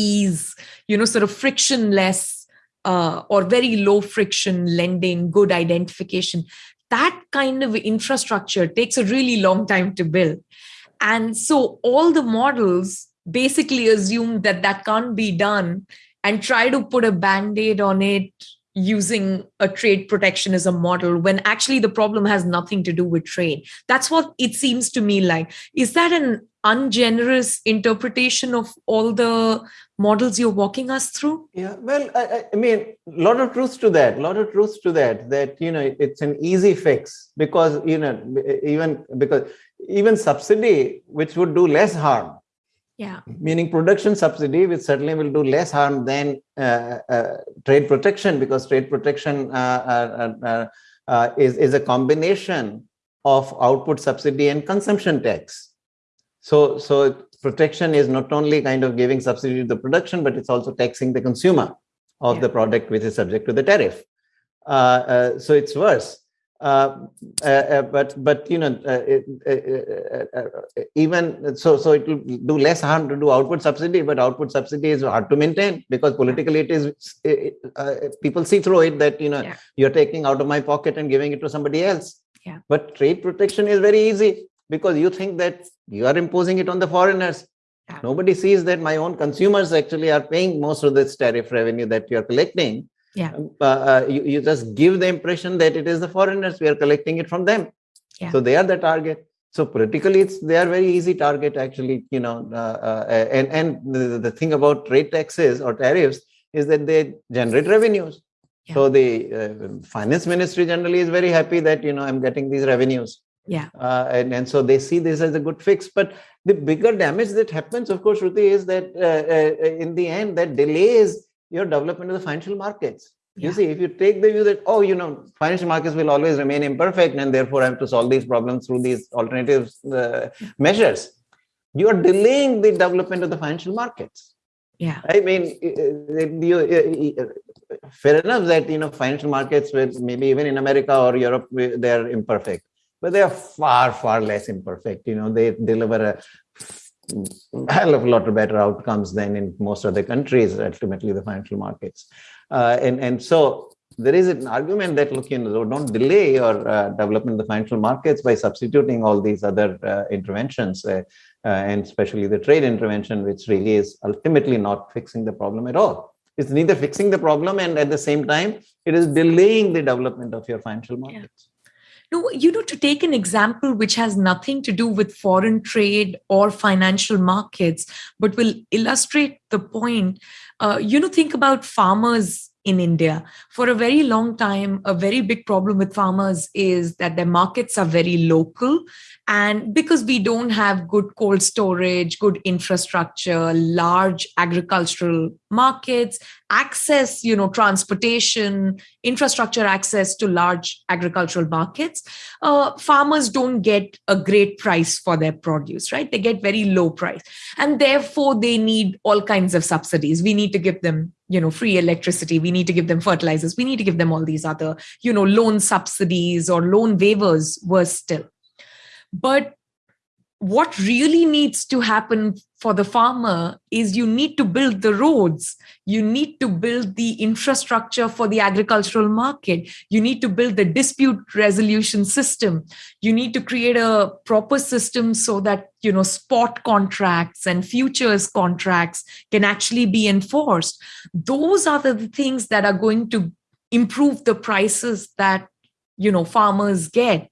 ease you know sort of frictionless uh, or very low friction lending good identification that kind of infrastructure takes a really long time to build. And so all the models basically assume that that can't be done and try to put a band aid on it using a trade protectionism model when actually the problem has nothing to do with trade. That's what it seems to me like. Is that an ungenerous interpretation of all the models you're walking us through? Yeah, well, I, I mean, a lot of truth to that, a lot of truth to that, that, you know, it's an easy fix because, you know, even because even subsidy, which would do less harm, yeah. Meaning production subsidy which certainly will do less harm than uh, uh, trade protection because trade protection uh, uh, uh, uh is, is a combination of output subsidy and consumption tax. So so protection is not only kind of giving subsidy to the production but it's also taxing the consumer of yeah. the product which is subject to the tariff uh, uh, so it's worse uh, uh, uh, but but you know uh, even so so it will do less harm to do output subsidy but output subsidy is hard to maintain because politically it is it, people see through it that you know yeah. you're taking out of my pocket and giving it to somebody else yeah. but trade protection is very easy because you think that you are imposing it on the foreigners. Yeah. nobody sees that my own consumers actually are paying most of this tariff revenue that you're collecting. Yeah. Um, uh, uh, you, you just give the impression that it is the foreigners we are collecting it from them. Yeah. so they are the target. So politically it's they are very easy target actually you know uh, uh, and and the, the thing about trade taxes or tariffs is that they generate revenues. Yeah. so the uh, finance ministry generally is very happy that you know i'm getting these revenues yeah uh, and, and so they see this as a good fix but the bigger damage that happens of course Shruti, is that uh, in the end that delays your development of the financial markets. Yeah. You see, if you take the view that, oh, you know, financial markets will always remain imperfect and therefore I have to solve these problems through these alternative uh, measures, you are delaying the development of the financial markets. Yeah. I mean, you, fair enough that, you know, financial markets, maybe even in America or Europe, they're imperfect, but they are far, far less imperfect. You know, they deliver a hell of a lot of better outcomes than in most other countries, ultimately the financial markets. Uh, and, and so there is an argument that, look, you know, don't delay your uh, development of the financial markets by substituting all these other uh, interventions, uh, uh, and especially the trade intervention, which really is ultimately not fixing the problem at all. it's neither fixing the problem and at the same time it is delaying the development of your financial markets yeah. No you know to take an example which has nothing to do with foreign trade or financial markets but will illustrate the point uh, you know think about farmers in India. For a very long time, a very big problem with farmers is that their markets are very local. And because we don't have good cold storage, good infrastructure, large agricultural markets, access, you know, transportation, infrastructure access to large agricultural markets, uh, farmers don't get a great price for their produce, right? They get very low price. And therefore, they need all kinds of subsidies. We need to give them you know free electricity we need to give them fertilizers we need to give them all these other you know loan subsidies or loan waivers worse still. But what really needs to happen for the farmer is you need to build the roads. You need to build the infrastructure for the agricultural market. You need to build the dispute resolution system. You need to create a proper system so that you know spot contracts and futures contracts can actually be enforced. Those are the things that are going to improve the prices that you know farmers get.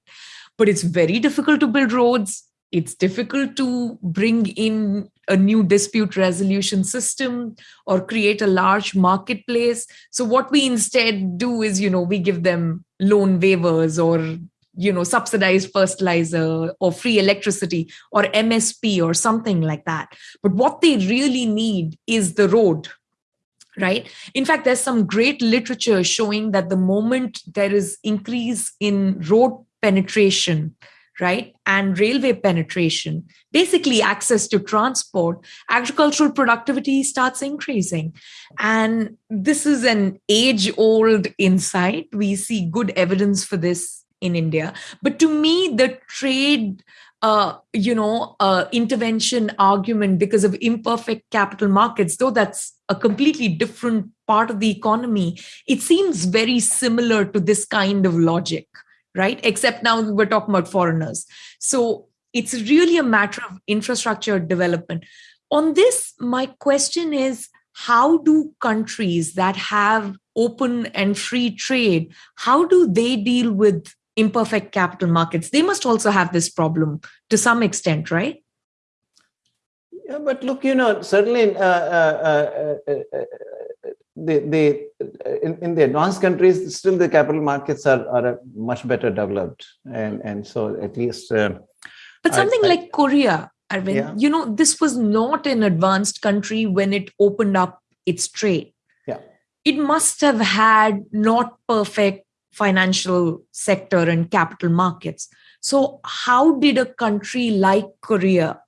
But it's very difficult to build roads it's difficult to bring in a new dispute resolution system or create a large marketplace. So what we instead do is you know we give them loan waivers or you know subsidized fertilizer or free electricity or msp or something like that. But what they really need is the road right? In fact there's some great literature showing that the moment there is increase in road penetration right? And railway penetration, basically access to transport, agricultural productivity starts increasing. And this is an age old insight. We see good evidence for this in India. But to me, the trade uh, you know, uh, intervention argument because of imperfect capital markets, though that's a completely different part of the economy, it seems very similar to this kind of logic right? Except now we're talking about foreigners. So it's really a matter of infrastructure development. On this, my question is how do countries that have open and free trade how do they deal with imperfect capital markets they must also have this problem to some extent right yeah but look you know certainly uh, uh, uh, uh the, the in, in the advanced countries still the capital markets are, are much better developed and and so at least uh, but something I, like korea Arvind, yeah. you know this was not an advanced country when it opened up its trade. Yeah. It must have had not perfect financial sector and capital markets. So how did a country like korea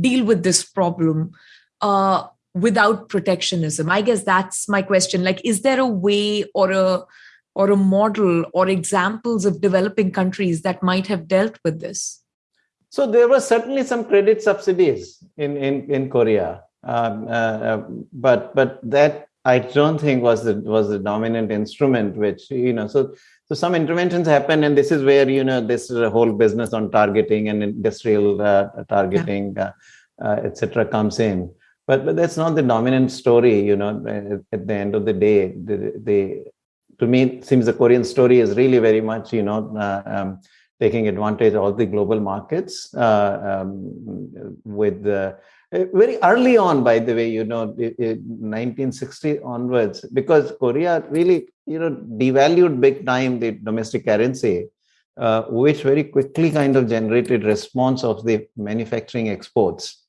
deal with this problem uh, without protectionism? I guess that's my question. Like is there a way or a or a model or examples of developing countries that might have dealt with this? So there were certainly some credit subsidies in in in korea. Um, uh, uh, but but that i don't think was the was the dominant instrument which you know so so some interventions happen and this is where you know this is a whole business on targeting and industrial uh, targeting yeah. Uh, uh, etc comes in but but that's not the dominant story you know at the end of the day the, the to me it seems the korean story is really very much you know uh, um, taking advantage of all the global markets uh, um, with the uh, very early on by the way you know 1960 onwards because korea really you know devalued big time the domestic currency uh, which very quickly kind of generated response of the manufacturing exports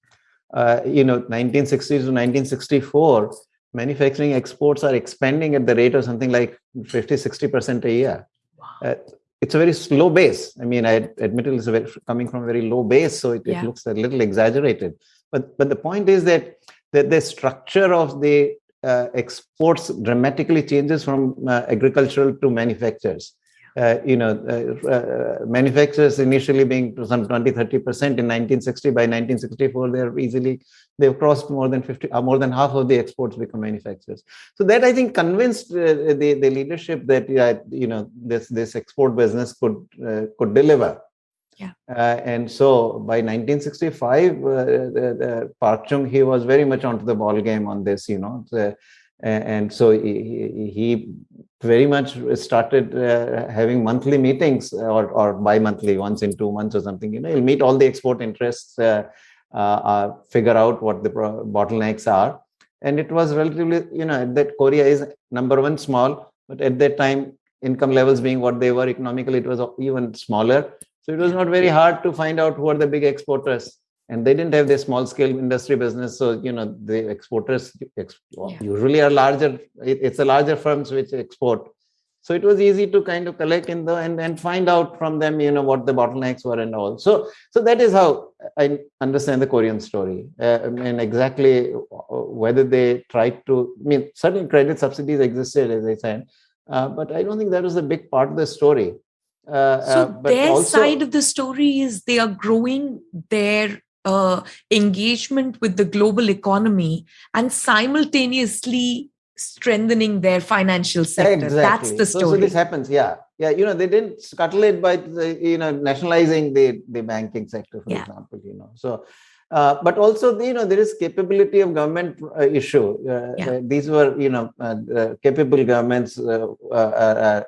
uh, you know 1960 to 1964 manufacturing exports are expanding at the rate of something like 50 60% a year wow. uh, it's a very slow base. I mean i admit it's very, coming from a very low base so it, yeah. it, looks a little exaggerated. But but the point is that that the structure of the uh, exports dramatically changes from uh, agricultural to manufacturers uh, you know, uh, uh, manufacturers initially being some 20, 30% in 1960, by 1964, they're easily, they've crossed more than 50, uh, more than half of the exports become manufacturers. So that I think convinced uh, the, the leadership that, you know, this, this export business could, uh, could deliver. Yeah. and so by 1965, the, Park Chung Hee was very much onto the ball game on this, you know, the, and, and so he, he, very much started uh, having monthly meetings or, or bi-monthly once in two months or something you know he'll meet all the export interests uh, uh, figure out what the bottlenecks are. And it was relatively you know that korea is number one small but at that time income levels being what they were economically it was even smaller. So it was not very hard to find out who are the big exporters and they didn't have the small scale industry business. So you know the exporters ex- yeah. usually are larger it, it's the larger firms which export. So it was easy to kind of collect in the and, and find out from them you know what the bottlenecks were and all. So so that is how i understand the korean story. Uh, i mean exactly whether they tried to i mean certain credit subsidies existed as i said uh, but i don't think that was a big part of the story. Uh, so uh, their also, side of the story is they are growing their uh, engagement with the global economy and simultaneously strengthening their financial sector. Exactly. That's the story. So, so, this happens, yeah. Yeah, you know, they didn't scuttle it by, you know, nationalizing the, the banking sector, for yeah. example, you know. So, uh, but also, you know, there is capability of government uh, issue. Uh, yeah. Uh, these were, you know, uh, capable governments uh,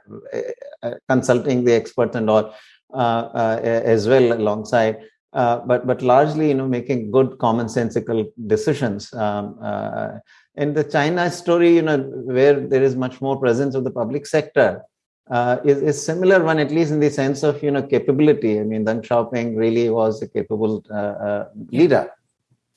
consulting the experts and all as well alongside. Uh, but but largely you know making good commonsensical decisions. Um, uh, in the china story you know where there is much more presence of the public sector uh, is, is similar one at least in the sense of you know capability. I mean deng xiaoping really was a capable uh, uh, leader.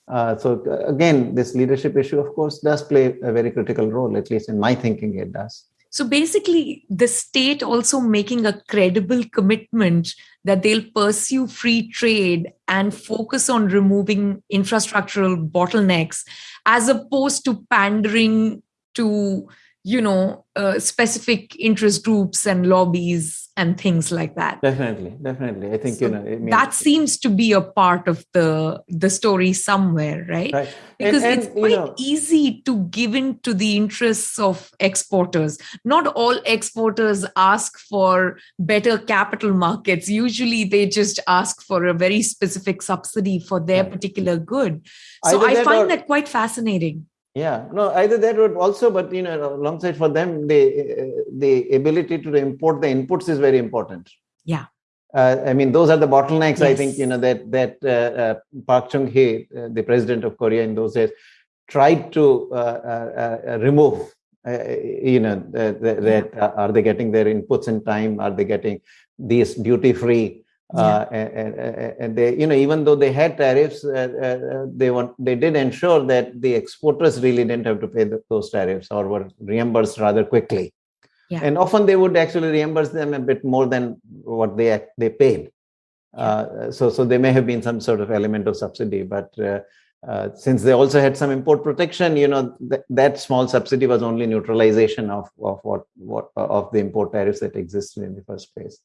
So again this leadership issue of course does play a very critical role at least in my thinking it does so basically, the state also making a credible commitment that they'll pursue free trade and focus on removing infrastructural bottlenecks as opposed to pandering to you know uh, specific interest groups and lobbies and things like that. Definitely definitely. I think so you know I mean, that seems to be a part of the the story somewhere right, right. because and, and, it's quite know, easy to give in to the interests of exporters. Not all exporters ask for better capital markets. Usually they just ask for a very specific subsidy for their particular good. So i find or, that quite fascinating yeah. No either that would also but you know alongside for them the the ability to import the inputs is very important. Yeah. Uh, i mean those are the bottlenecks yes. i think you know that that uh, uh, park chung hee uh, the president of korea in those days tried to uh, uh, remove you know that are they getting their inputs in time? Are they getting these duty free yeah. Uh, and, and, they, you know, even though they had tariffs, uh, uh, they want they did ensure that the exporters really didn't have to pay the, those tariffs or were reimbursed rather quickly. Yeah. And often they would actually reimburse them a bit more than what they they paid. Uh, so so there may have been some sort of element of subsidy, but uh, uh, since they also had some import protection, you know th- that small subsidy was only neutralization of of what what of the import tariffs that existed in the first place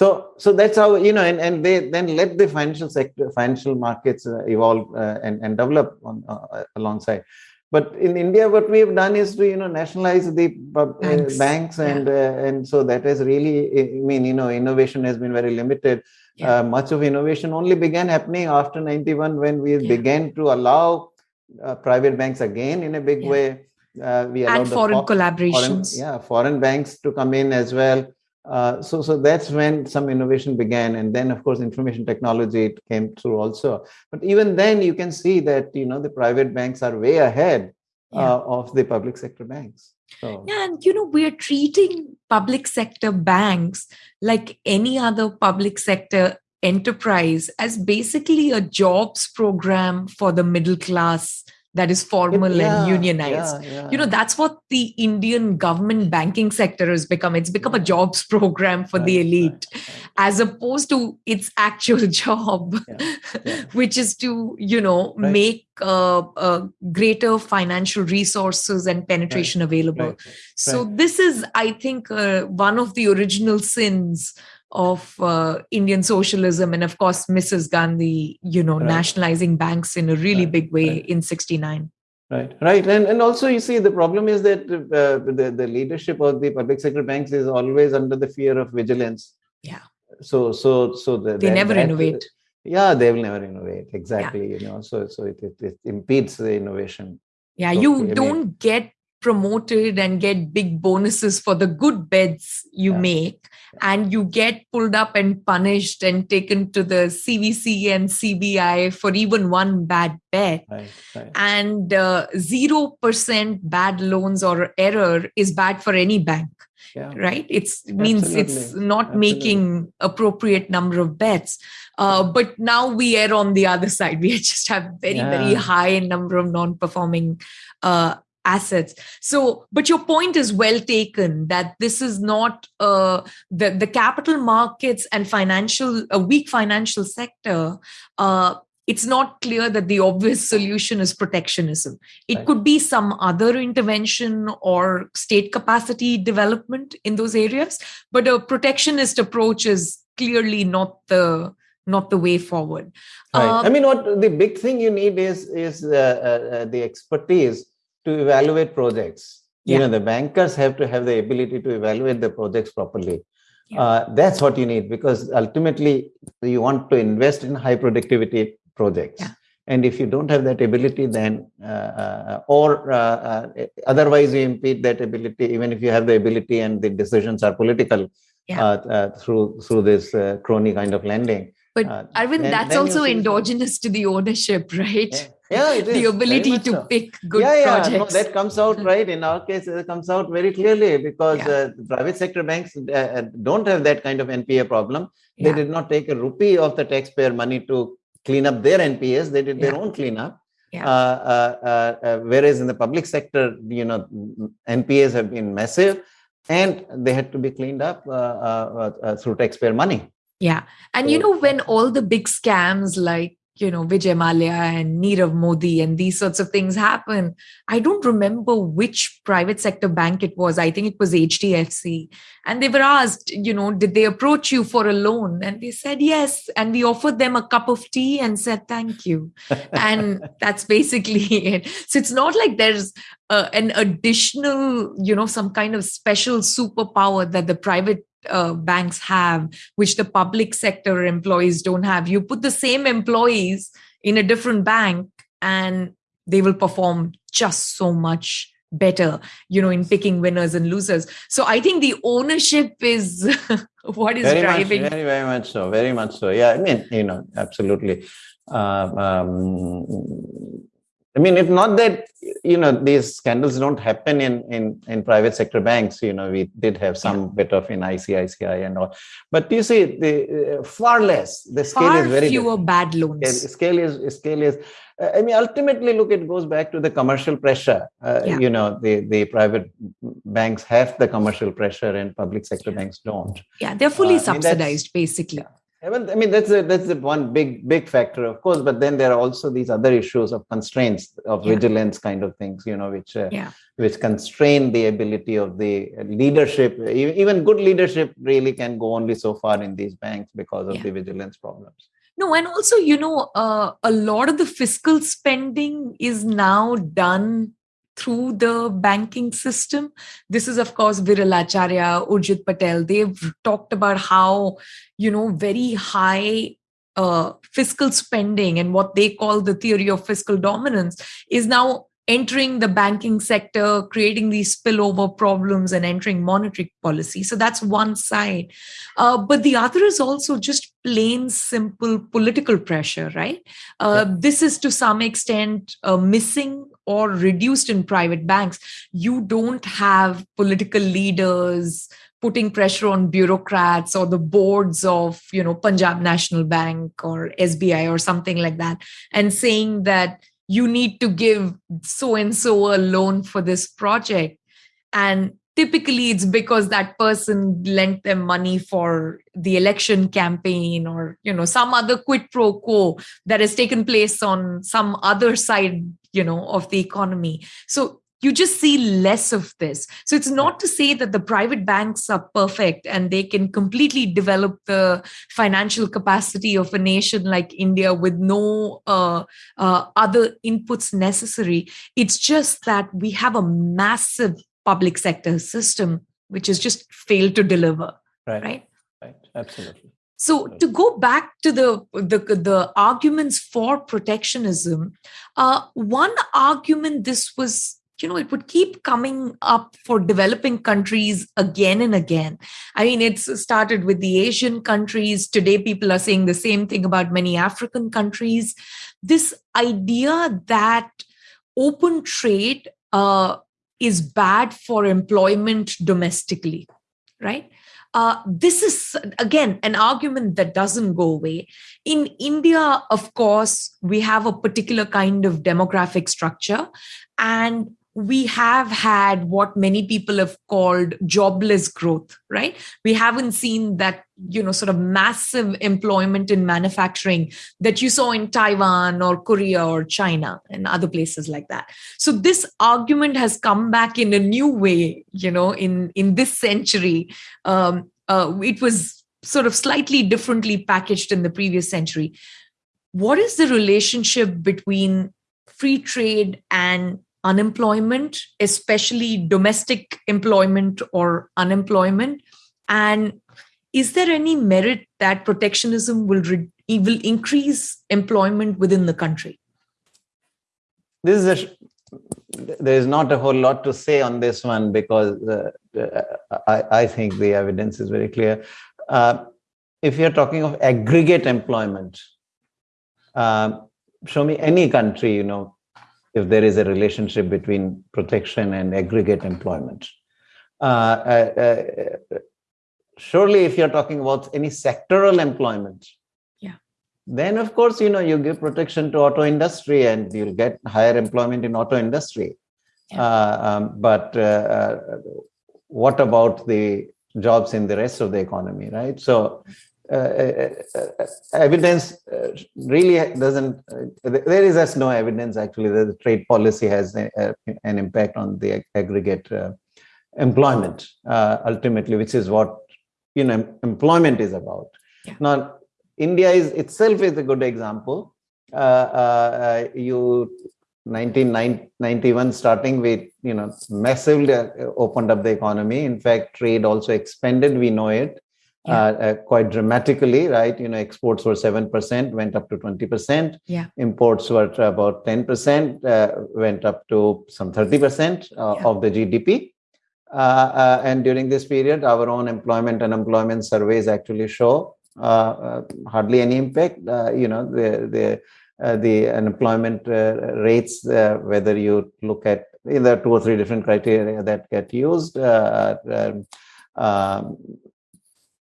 so so that's how you know and, and they then let the financial sector financial markets uh, evolve uh, and, and develop on, uh, alongside. But in india what we have done is to you know nationalize the uh, banks, banks and yeah. Uh, and so that has really i mean you know innovation has been very limited. Yeah. Uh, much of innovation only began happening after 91 when we yeah. began to allow private banks again in a big way. We and foreign collaborations. foreign, yeah foreign banks to come in as well uh, so, so that's when some innovation began, and then of course information technology it came through also. But even then, you can see that you know the private banks are way ahead yeah. uh, of the public sector banks. So. Yeah, and you know we're treating public sector banks like any other public sector enterprise as basically a jobs program for the middle class that is formal yeah, and unionized. Yeah, yeah. You know, that's what the Indian government banking sector has become. It's become a jobs program for right, the elite, right, right. as opposed to its actual job, which is to, you know, make uh, uh, greater financial resources and penetration available. So, this is, I think, uh, one of the original sins of uh, Indian socialism, and of course, Mrs. Gandhi, you know, right. nationalizing banks in a really right. big way right. in '69. Right, right, and and also you see the problem is that uh, the the leadership of the public sector banks is always under the fear of vigilance. Yeah. So so so the, they that, never that, innovate. Yeah, they will never innovate. Exactly. Yeah. You know, so so it, it, it impedes the innovation. Yeah, so, you don't get promoted and get big bonuses for the good bets you yeah. make and you get pulled up and punished and taken to the cvc and cbi for even one bad bet right, right. and uh, 0% bad loans or error is bad for any bank yeah. right it's it means Absolutely. it's not Absolutely. making appropriate number of bets uh, but now we are on the other side we just have very yeah. very high number of non-performing uh, assets so but your point is well taken that this is not uh, the the capital markets and financial a weak financial sector uh, it's not clear that the obvious solution is protectionism it right. could be some other intervention or state capacity development in those areas but a protectionist approach is clearly not the not the way forward right. Um, i mean what the big thing you need is is uh, uh, uh the expertise to evaluate projects. Yeah. You know, the bankers have to have the ability to evaluate the projects properly. Yeah. Uh, that's what you need because ultimately you want to invest in high productivity projects. Yeah. And if you don't have that ability, then uh, uh, or uh, uh, otherwise you impede that ability, even if you have the ability and the decisions are political uh, through through this crony kind of lending. But Arvind, then, that's then also endogenous to the ownership, right? Yeah it is the ability to so. pick good yeah, yeah. projects no, that comes out right in our case it comes out very clearly because yeah. uh, private sector banks uh, uh don't have that kind of npa problem they did not take a rupee of the taxpayer money to clean up their npas they did yeah. their own cleanup yeah. Uh, uh, uh, whereas in the public sector you know npas have been massive and they had to be cleaned up through taxpayer money yeah and you know when all the big scams like you know, Vijay Mallya and Nirav Modi and these sorts of things happen. I don't remember which private sector bank it was. I think it was HDFC. And they were asked, you know, did they approach you for a loan? And they said yes. And we offered them a cup of tea and said thank you. and that's basically it. So it's not like there's uh, an additional, you know, some kind of special superpower that the private uh, banks have, which the public sector employees don't have. You put the same employees in a different bank and they will perform just so much better you know in picking winners and losers. So i think the ownership is what is very driving much, very very much so very much so. Yeah i mean you know absolutely. Uh, um, I mean, if not that, you know, these scandals don't happen in in in private sector banks. You know, we did have some yeah. bit of in ICICI and all, but you see, the uh, far less. The scale far is very fewer different. bad loans. Scale, scale is scale is. Uh, I mean, ultimately, look, it goes back to the commercial pressure. Uh, yeah. You know, the the private banks have the commercial pressure, and public sector banks don't. Yeah, they're fully uh, subsidized, I mean, basically. Yeah. I mean, that's a, that's the one big big factor, of course. But then there are also these other issues of constraints of yeah. vigilance, kind of things, you know, which uh, yeah. which constrain the ability of the leadership. Even good leadership really can go only so far in these banks because of yeah. the vigilance problems. No, and also, you know, uh, a lot of the fiscal spending is now done through the banking system. This is, of course, Viral Acharya, Urjit Patel. They've talked about how, you know, very high uh, fiscal spending and what they call the theory of fiscal dominance is now entering the banking sector, creating these spillover problems, and entering monetary policy. So that's one side. Uh, but the other is also just plain simple political pressure, right? Uh, yeah. This is to some extent uh, missing or reduced in private banks. You don't have political leaders putting pressure on bureaucrats or the boards of you know punjab national bank or sbi or something like that and saying that you need to give so and so a loan for this project and typically it's because that person lent them money for the election campaign or you know some other quid pro quo that has taken place on some other side you know of the economy so you just see less of this. So it's not to say that the private banks are perfect and they can completely develop the financial capacity of a nation like India with no uh, uh, other inputs necessary. It's just that we have a massive public sector system which has just failed to deliver. Right. Right. Right. Absolutely. So to go back to the the, the arguments for protectionism, uh, one argument this was you know it would keep coming up for developing countries again and again. I mean it's started with the asian countries. Today people are saying the same thing about many african countries. This idea that open trade uh, is bad for employment domestically right uh, this is again an argument that doesn't go away. In india of course we have a particular kind of demographic structure and we have had what many people have called jobless growth right? We haven't seen that you know sort of massive employment in manufacturing that you saw in taiwan or korea or china and other places like that. So this argument has come back in a new way you know in in this century. Um, uh, it was sort of slightly differently packaged in the previous century. What is the relationship between free trade and unemployment, especially domestic employment or unemployment? And is there any merit that protectionism will, re- will increase employment within the country? This is a there is not a whole lot to say on this one because uh, I, I, think the evidence is very clear. Uh, if you're talking of aggregate employment, uh, show me any country, you know, if there is a relationship between protection and aggregate employment. Uh, uh, uh, surely, if you're talking about any sectoral employment, yeah, then of course you know you give protection to auto industry and you'll get higher employment in auto industry. Yeah. Uh, um, but what about the jobs in the rest of the economy, right? So Uh, uh, uh, evidence really doesn't, there is as no evidence actually that the trade policy has a, a, an impact on the aggregate employment ultimately, which is what you know employment is about. Yeah. Now, India is itself is a good example. Uh, uh, you 1991 starting with you know massively opened up the economy. In fact, trade also expanded. We know it yeah. uh, uh, quite dramatically, right? You know, exports were 7%, went up to 20%. Yeah. Imports were about 10%, uh, went up to some 30% uh, yeah. of the GDP. Uh, uh, and during this period, our own employment and employment surveys actually show hardly any impact. you know, the, the, the unemployment rates, whether you look at either two or three different criteria that get used, um, um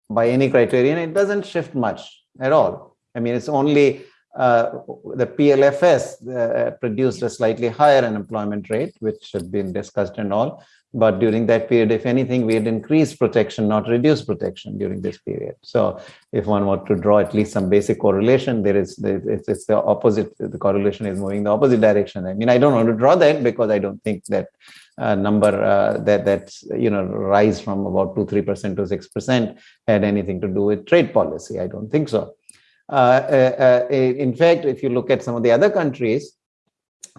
by any criterion, it doesn't shift much at all. I mean, it's only uh, the PLFS uh, produced a slightly higher unemployment rate, which had been discussed and all. But during that period, if anything, we had increased protection, not reduced protection during this period. So, if one were to draw at least some basic correlation, there is it's, the opposite. The correlation is moving the opposite direction. I mean, I don't want to draw that because I don't think that uh, number uh, that that's you know rise from about two three percent to six percent had anything to do with trade policy. I don't think so. Uh, uh, uh in fact, if you look at some of the other countries,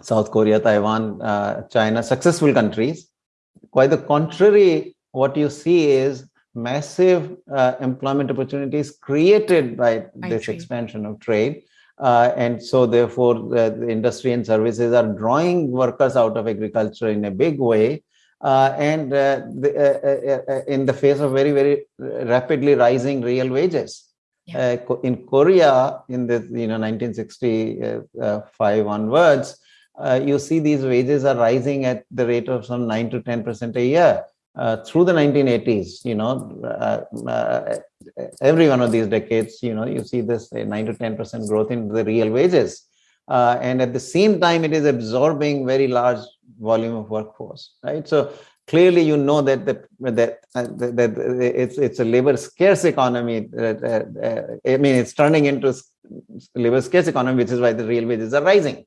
South Korea, Taiwan, uh, China, successful countries, quite the contrary. What you see is massive employment opportunities created by, by this expansion of trade uh, and so therefore the, the, industry and services are drawing workers out of agriculture in a big way uh, and uh, the, uh, uh, uh, in the face of very very rapidly rising real wages yeah. in korea in the you know 1965 onwards you see these wages are rising at the rate of some 9 to 10 percent a year uh, through the 1980s, you know, uh, uh, every one of these decades, you know, you see this 9 to 10% growth in the real wages. Uh, and at the same time, it is absorbing very large volume of workforce, right? So clearly, you know that the, that, uh, that, that it's it's a labor scarce economy. I mean, it's turning into labor scarce economy, which is why the real wages are rising.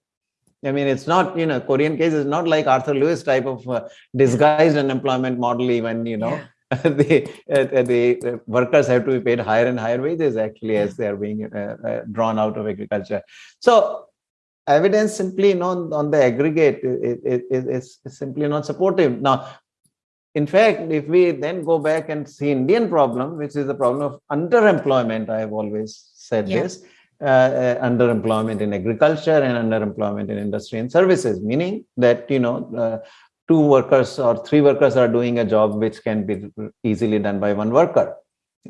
I mean, it's not, you know, Korean case is not like Arthur Lewis type of uh, disguised unemployment model, even, you know. Yeah. the, uh, the workers have to be paid higher and higher wages actually as they are being uh, uh, drawn out of agriculture. So evidence simply not on the aggregate is, it, it's simply not supportive. Now, in fact, if we then go back and see Indian problem, which is the problem of underemployment, I have always said yeah. this uh, uh, underemployment in agriculture and underemployment in industry and services, meaning that you know uh, two workers or three workers are doing a job which can be easily done by one worker.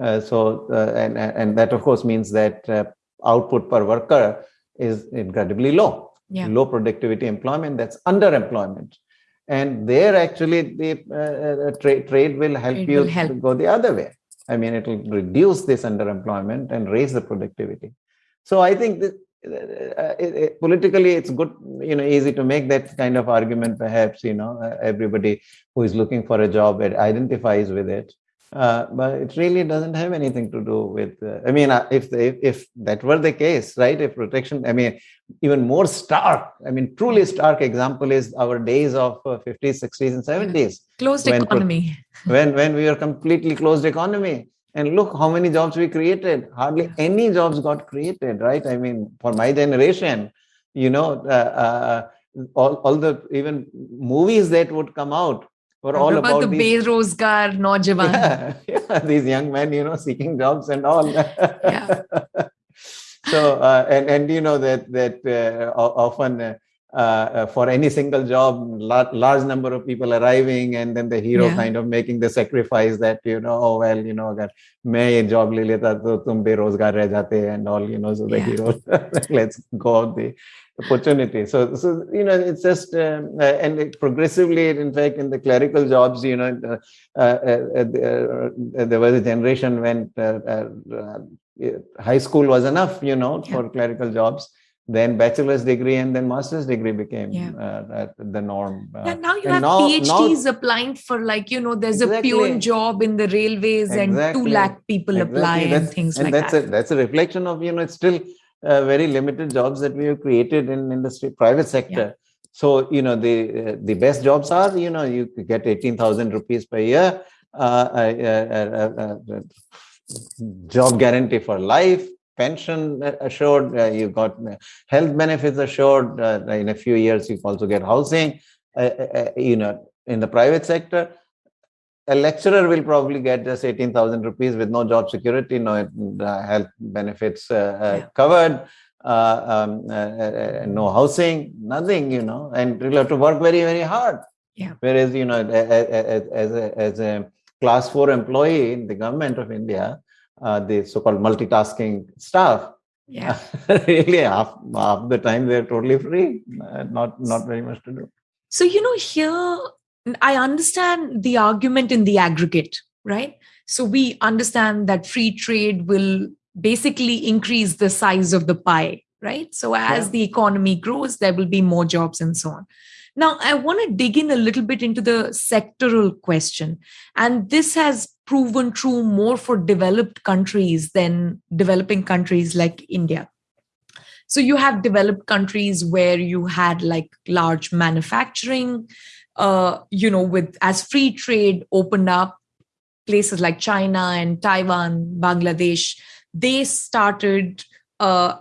Uh, so, uh, and, and that of course means that uh, output per worker is incredibly low. Yeah. Low productivity employment, that's underemployment. And there actually the tra trade will help it you will help. go the other way. I mean, it will reduce this underemployment and raise the productivity. So I think that uh, it, it, politically it's good you know easy to make that kind of argument perhaps you know everybody who is looking for a job it identifies with it. Uh, but it really doesn't have anything to do with uh, i mean uh, if, if if that were the case right if protection i mean even more stark i mean truly stark example is our days of 50s uh, 60s and 70s closed when, economy. when when we were completely closed economy and look how many jobs we created hardly any jobs got created right i mean for my generation you know uh, uh, all, all the even movies that would come out were all about, about the these, Berozgar Naujawan. Yeah, yeah, these young men, you know, seeking jobs and all. yeah. so uh, and and you know that that uh, often uh, uh, for any single job large, large number of people arriving and then the hero yeah. kind of making the sacrifice that you know oh well you know agar main a job le leta to tum rozgar reh jate and all you know so the yeah. hero let's go the opportunity so so you know it's just um, uh, and it progressively in fact in the clerical jobs you know uh, uh, uh there was a generation when high school was enough you know yeah. for clerical jobs then bachelor's degree and then master's degree became yeah. uh, the norm uh, yeah, now you have now, phds now, applying for like you know there's exactly. a pure job in the railways exactly. and 2 lakh people exactly. apply and things and like that's that a, that's a reflection of you know it's still uh, very limited jobs that we have created in industry private sector yeah. so you know the uh, the best jobs are you know you get 18000 rupees per year uh, uh, job guarantee for life pension assured, uh, you got health benefits assured. Uh, in a few years, you also get housing. Uh, you know, in the private sector, a lecturer will probably get just 18,000 rupees with no job security, no health benefits yeah. covered. Uh, um, uh, no housing, nothing, you know, and you'll have to work very, very hard. Yeah. Whereas, you know, as, as, a, as a class four employee in the government of India, uh, the so-called multitasking staff. Yeah. Really half, half the time they're totally free uh, not not very much to do. So you know here i understand the argument in the aggregate right? So we understand that free trade will basically increase the size of the pie right? So as yeah. the economy grows there will be more jobs and so on now i want to dig in a little bit into the sectoral question and this has proven true more for developed countries than developing countries like India. So you have developed countries where you had like large manufacturing, uh, you know, with as free trade opened up, places like China and Taiwan, Bangladesh, they started uh,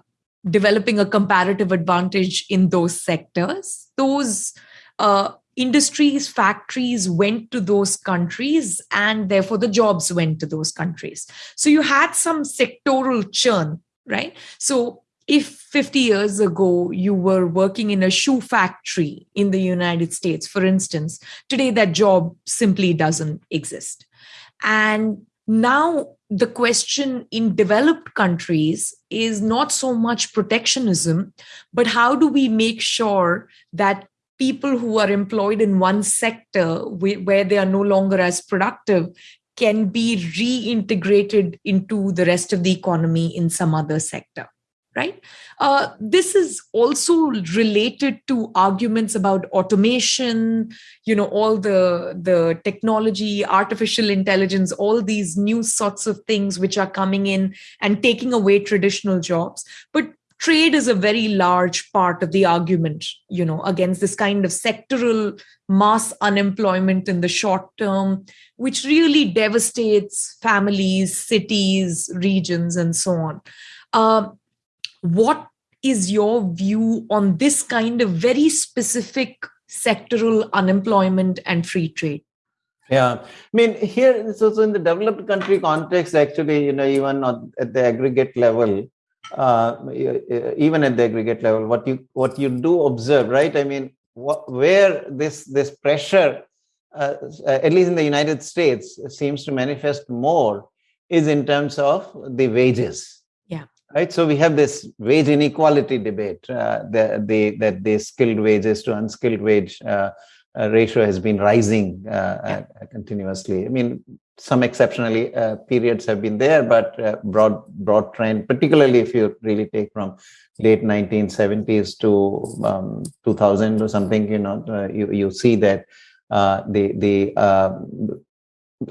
developing a comparative advantage in those sectors. Those uh, industries, factories went to those countries, and therefore the jobs went to those countries. So you had some sectoral churn, right? So if 50 years ago you were working in a shoe factory in the United States, for instance, today that job simply doesn't exist. And now the question in developed countries is not so much protectionism, but how do we make sure that people who are employed in one sector where they are no longer as productive can be reintegrated into the rest of the economy in some other sector right? Uh, this is also related to arguments about automation you know all the the technology artificial intelligence all these new sorts of things which are coming in and taking away traditional jobs. But trade is a very large part of the argument you know against this kind of sectoral mass unemployment in the short term which really devastates families cities regions and so on. Uh, what is your view on this kind of very specific sectoral unemployment and free trade yeah, I mean here, so, so in the developed country context, actually, you know, even at the aggregate level, uh, even at the aggregate level, what you what you do observe, right? I mean, where this this pressure, uh, at least in the United States, seems to manifest more is in terms of the wages. Right. So we have this wage inequality debate. Uh, the, the that the skilled wages to unskilled wage uh, uh, ratio has been rising uh, yeah. Uh, continuously. I mean, some exceptionally uh, periods have been there, but uh, broad broad trend, particularly if you really take from late 1970s to um, 2000 or something, you know, uh, you you see that uh, the the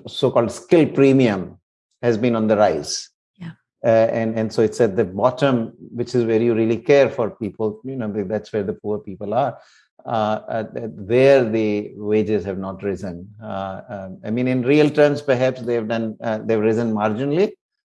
so-called skill premium has been on the rise. Yeah. and and so it's at the bottom, which is where you really care for people. You know, that's where the poor people are uh, there the wages have not risen. Uh, um, I mean, in real terms, perhaps they've done uh, they've risen marginally.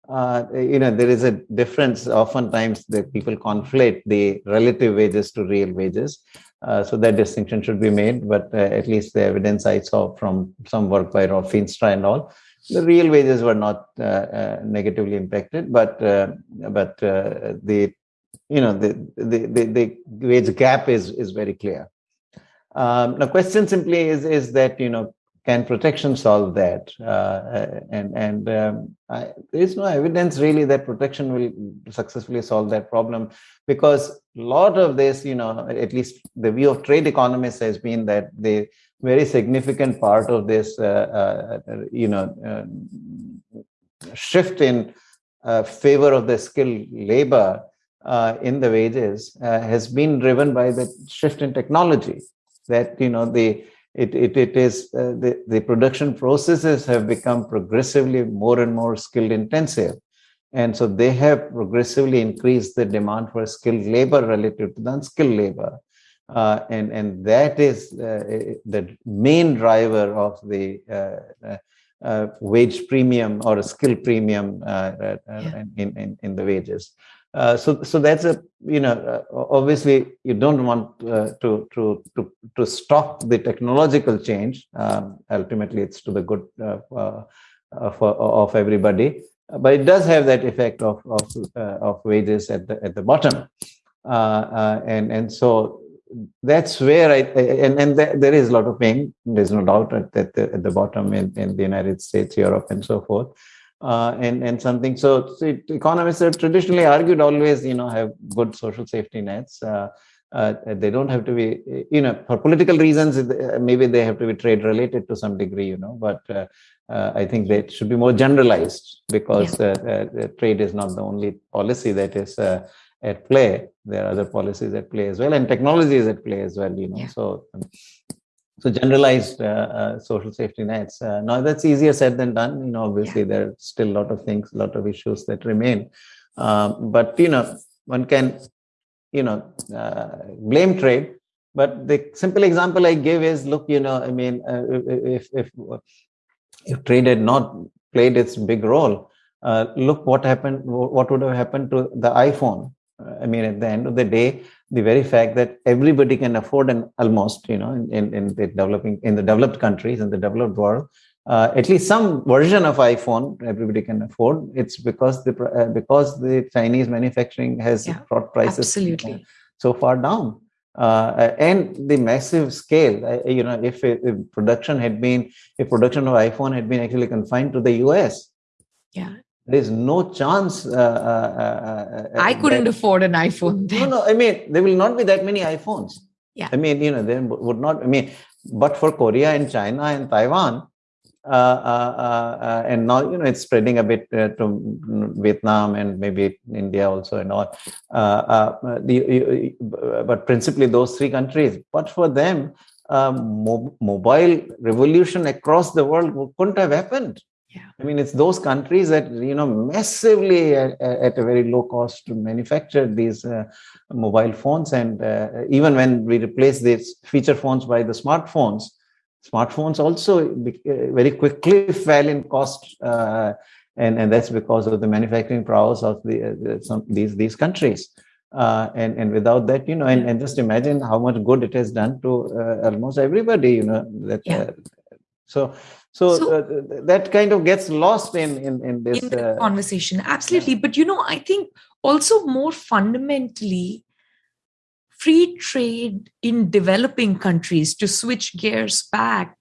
Uh, you know, there is a difference. Oftentimes, that people conflate the relative wages to real wages. Uh, so that distinction should be made. But uh, at least the evidence I saw from some work by Rob Feenstra and all, the real wages were not negatively impacted, but but the you know the, the the the wage gap is is very clear um, the question simply is is that you know can protection solve that? Uh, and and um, I, there is no evidence really that protection will successfully solve that problem because a lot of this, you know, at least the view of trade economists has been that the very significant part of this, uh, uh, you know, uh, shift in uh, favor of the skilled labor uh, in the wages has been driven by the shift in technology that you know the it it, it is the, the production processes have become progressively more and more skilled intensive. And so they have progressively increased the demand for skilled labor relative to the unskilled labor uh, and and that is uh, the main driver of the uh, wage premium or a skill premium yeah. in, in, in the wages uh, so, so that's a you know uh, obviously you don't want uh, to to to to stop the technological change. Um, ultimately, it's to the good uh, uh, for, of everybody, but it does have that effect of of of wages at the at the bottom, and and so that's where I, and and there is a lot of pain. There's no doubt at the, at the bottom in in the United States, Europe, and so forth uh, and and something. So, so economists have traditionally argued always, you know, have good social safety nets. Uh, uh, they don't have to be, you know, for political reasons. Maybe they have to be trade related to some degree, you know. But uh, uh, I think they should be more generalized because yeah. Uh, trade is not the only policy that is at play. There are other policies at play as well, and technology is at play as well. You know, yeah. so. Um, so generalized uh, uh, social safety nets. Uh, now that's easier said than done. You know, obviously yeah. there are still a lot of things, a lot of issues that remain. Um, but you know, one can, you know, uh, blame trade. But the simple example I give is, look, you know, I mean, uh, if if if trade had not played its big role, uh, look what happened. What would have happened to the iPhone? I mean, at the end of the day, the very fact that everybody can afford an almost, you know, in, in the developing, in the developed countries, in the developed world, uh, at least some version of iPhone everybody can afford. It's because the uh, because the Chinese manufacturing has yeah, brought prices absolutely. so far down. Uh, and the massive scale, uh, you know, if, if production had been, if production of iPhone had been actually confined to the US, yeah, there's no chance. Uh, uh, uh, I couldn't that, afford an iPhone. Then. No, no. I mean, there will not be that many iPhones. Yeah. I mean, you know, there would not. I mean, but for Korea and China and Taiwan, uh, uh, uh, and now you know it's spreading a bit to Vietnam and maybe India also and all. the, but principally those three countries. But for them, mo- mobile revolution across the world couldn't have happened. Yeah. I mean, it's those countries that you know massively at, at a very low cost to manufacture these uh, mobile phones, and uh, even when we replace these feature phones by the smartphones, smartphones also uh, very quickly fell in cost, uh, and and that's because of the manufacturing prowess of the, uh, some these these countries. Uh, and and without that, you know, and, and just imagine how much good it has done to almost everybody, you know. That yeah. so so, so uh, that kind of gets lost in in, in this in uh, conversation absolutely yeah. but you know i think also more fundamentally free trade in developing countries to switch gears back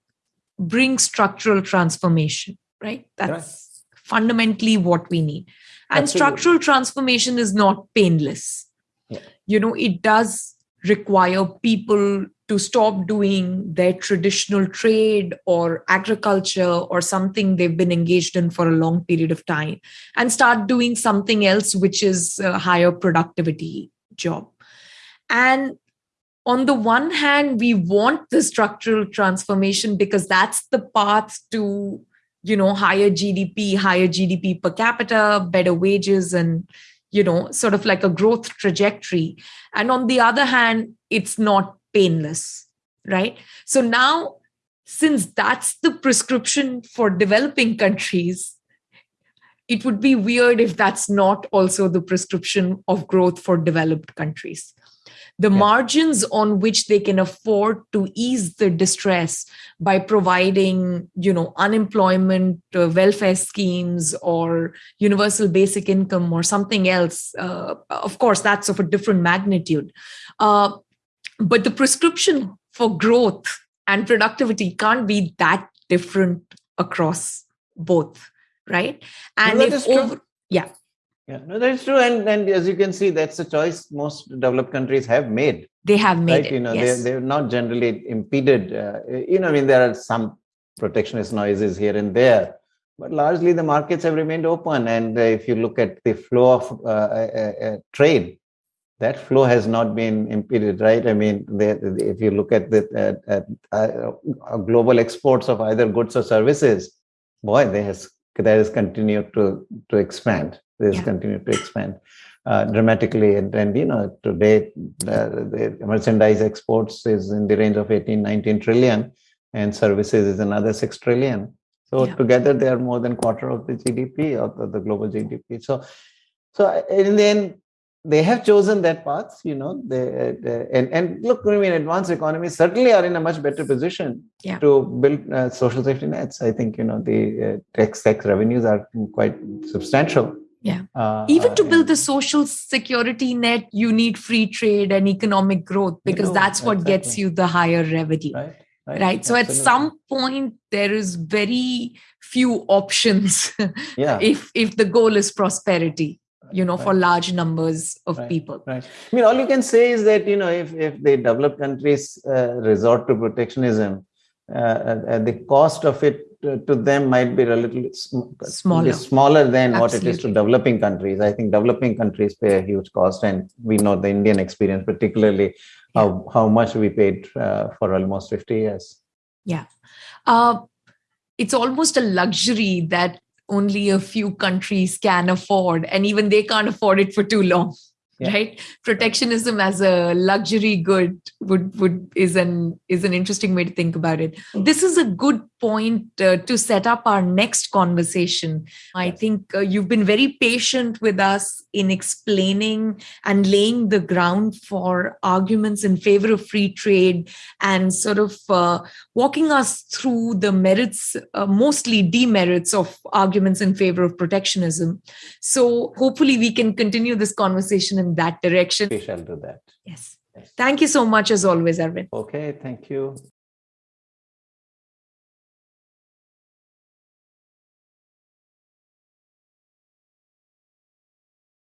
brings structural transformation, right? That's right. fundamentally what we need. And Absolutely. structural transformation is not painless. Yeah. You know, it does require people to stop doing their traditional trade or agriculture or something they've been engaged in for a long period of time and start doing something else which is a higher productivity job. And on the one hand we want the structural transformation because that's the path to you know higher gdp higher gdp per capita better wages and you know sort of like a growth trajectory. And on the other hand it's not painless right? So now since that's the prescription for developing countries it would be weird if that's not also the prescription of growth for developed countries the yeah. margins on which they can afford to ease the distress by providing you know unemployment uh, welfare schemes or universal basic income or something else uh, of course that's of a different magnitude. Uh, but the prescription for growth and productivity can't be that different across both right? And if over, yeah yeah, no, that's true. And and as you can see, that's a choice most developed countries have made. They have made right? it. You know, yes. they they're not generally impeded. Uh, you know, I mean, there are some protectionist noises here and there, but largely the markets have remained open. And uh, if you look at the flow of uh, uh, uh trade, that flow has not been impeded, right? I mean, they, if you look at the uh, global exports of either goods or services, boy, they has that has continued to to expand this yeah. continued to expand uh, dramatically. And, and, you know, today uh, the merchandise exports is in the range of 18, 19 trillion, and services is another 6 trillion. So yeah. together they are more than quarter of the GDP of the, the global GDP. So, so in the end, they have chosen that path, you know. They, they, and and look, I mean, advanced economies certainly are in a much better position yeah. to build uh, social safety nets. I think you know the uh, tax tax revenues are quite substantial yeah. Uh, Even to build the social security net, you need free trade and economic growth because you know, that's what exactly. gets you the higher revenue. Right. Right. right? So at some point there is very few options yeah. if if the goal is prosperity you know right. for large numbers of right. people right i mean all you can say is that you know if if the developed countries uh, resort to protectionism uh, uh, the cost of it to them might be relatively smaller, smaller than Absolutely. what it is to developing countries. I think developing countries pay a huge cost, and we know the Indian experience, particularly yeah. how, how much we paid uh, for almost 50 years. Yeah. Uh, it's almost a luxury that only a few countries can afford, and even they can't afford it for too long yeah. right? Protectionism as a luxury good would would is an is an interesting way to think about it. This is a good point uh, to set up our next conversation. I think uh, you've been very patient with us in explaining and laying the ground for arguments in favor of free trade and sort of uh, walking us through the merits uh, mostly demerits of arguments in favor of protectionism. So hopefully we can continue this conversation in that direction. We shall do that. Yes. yes. Thank you so much as always, Arvind. Okay, thank you.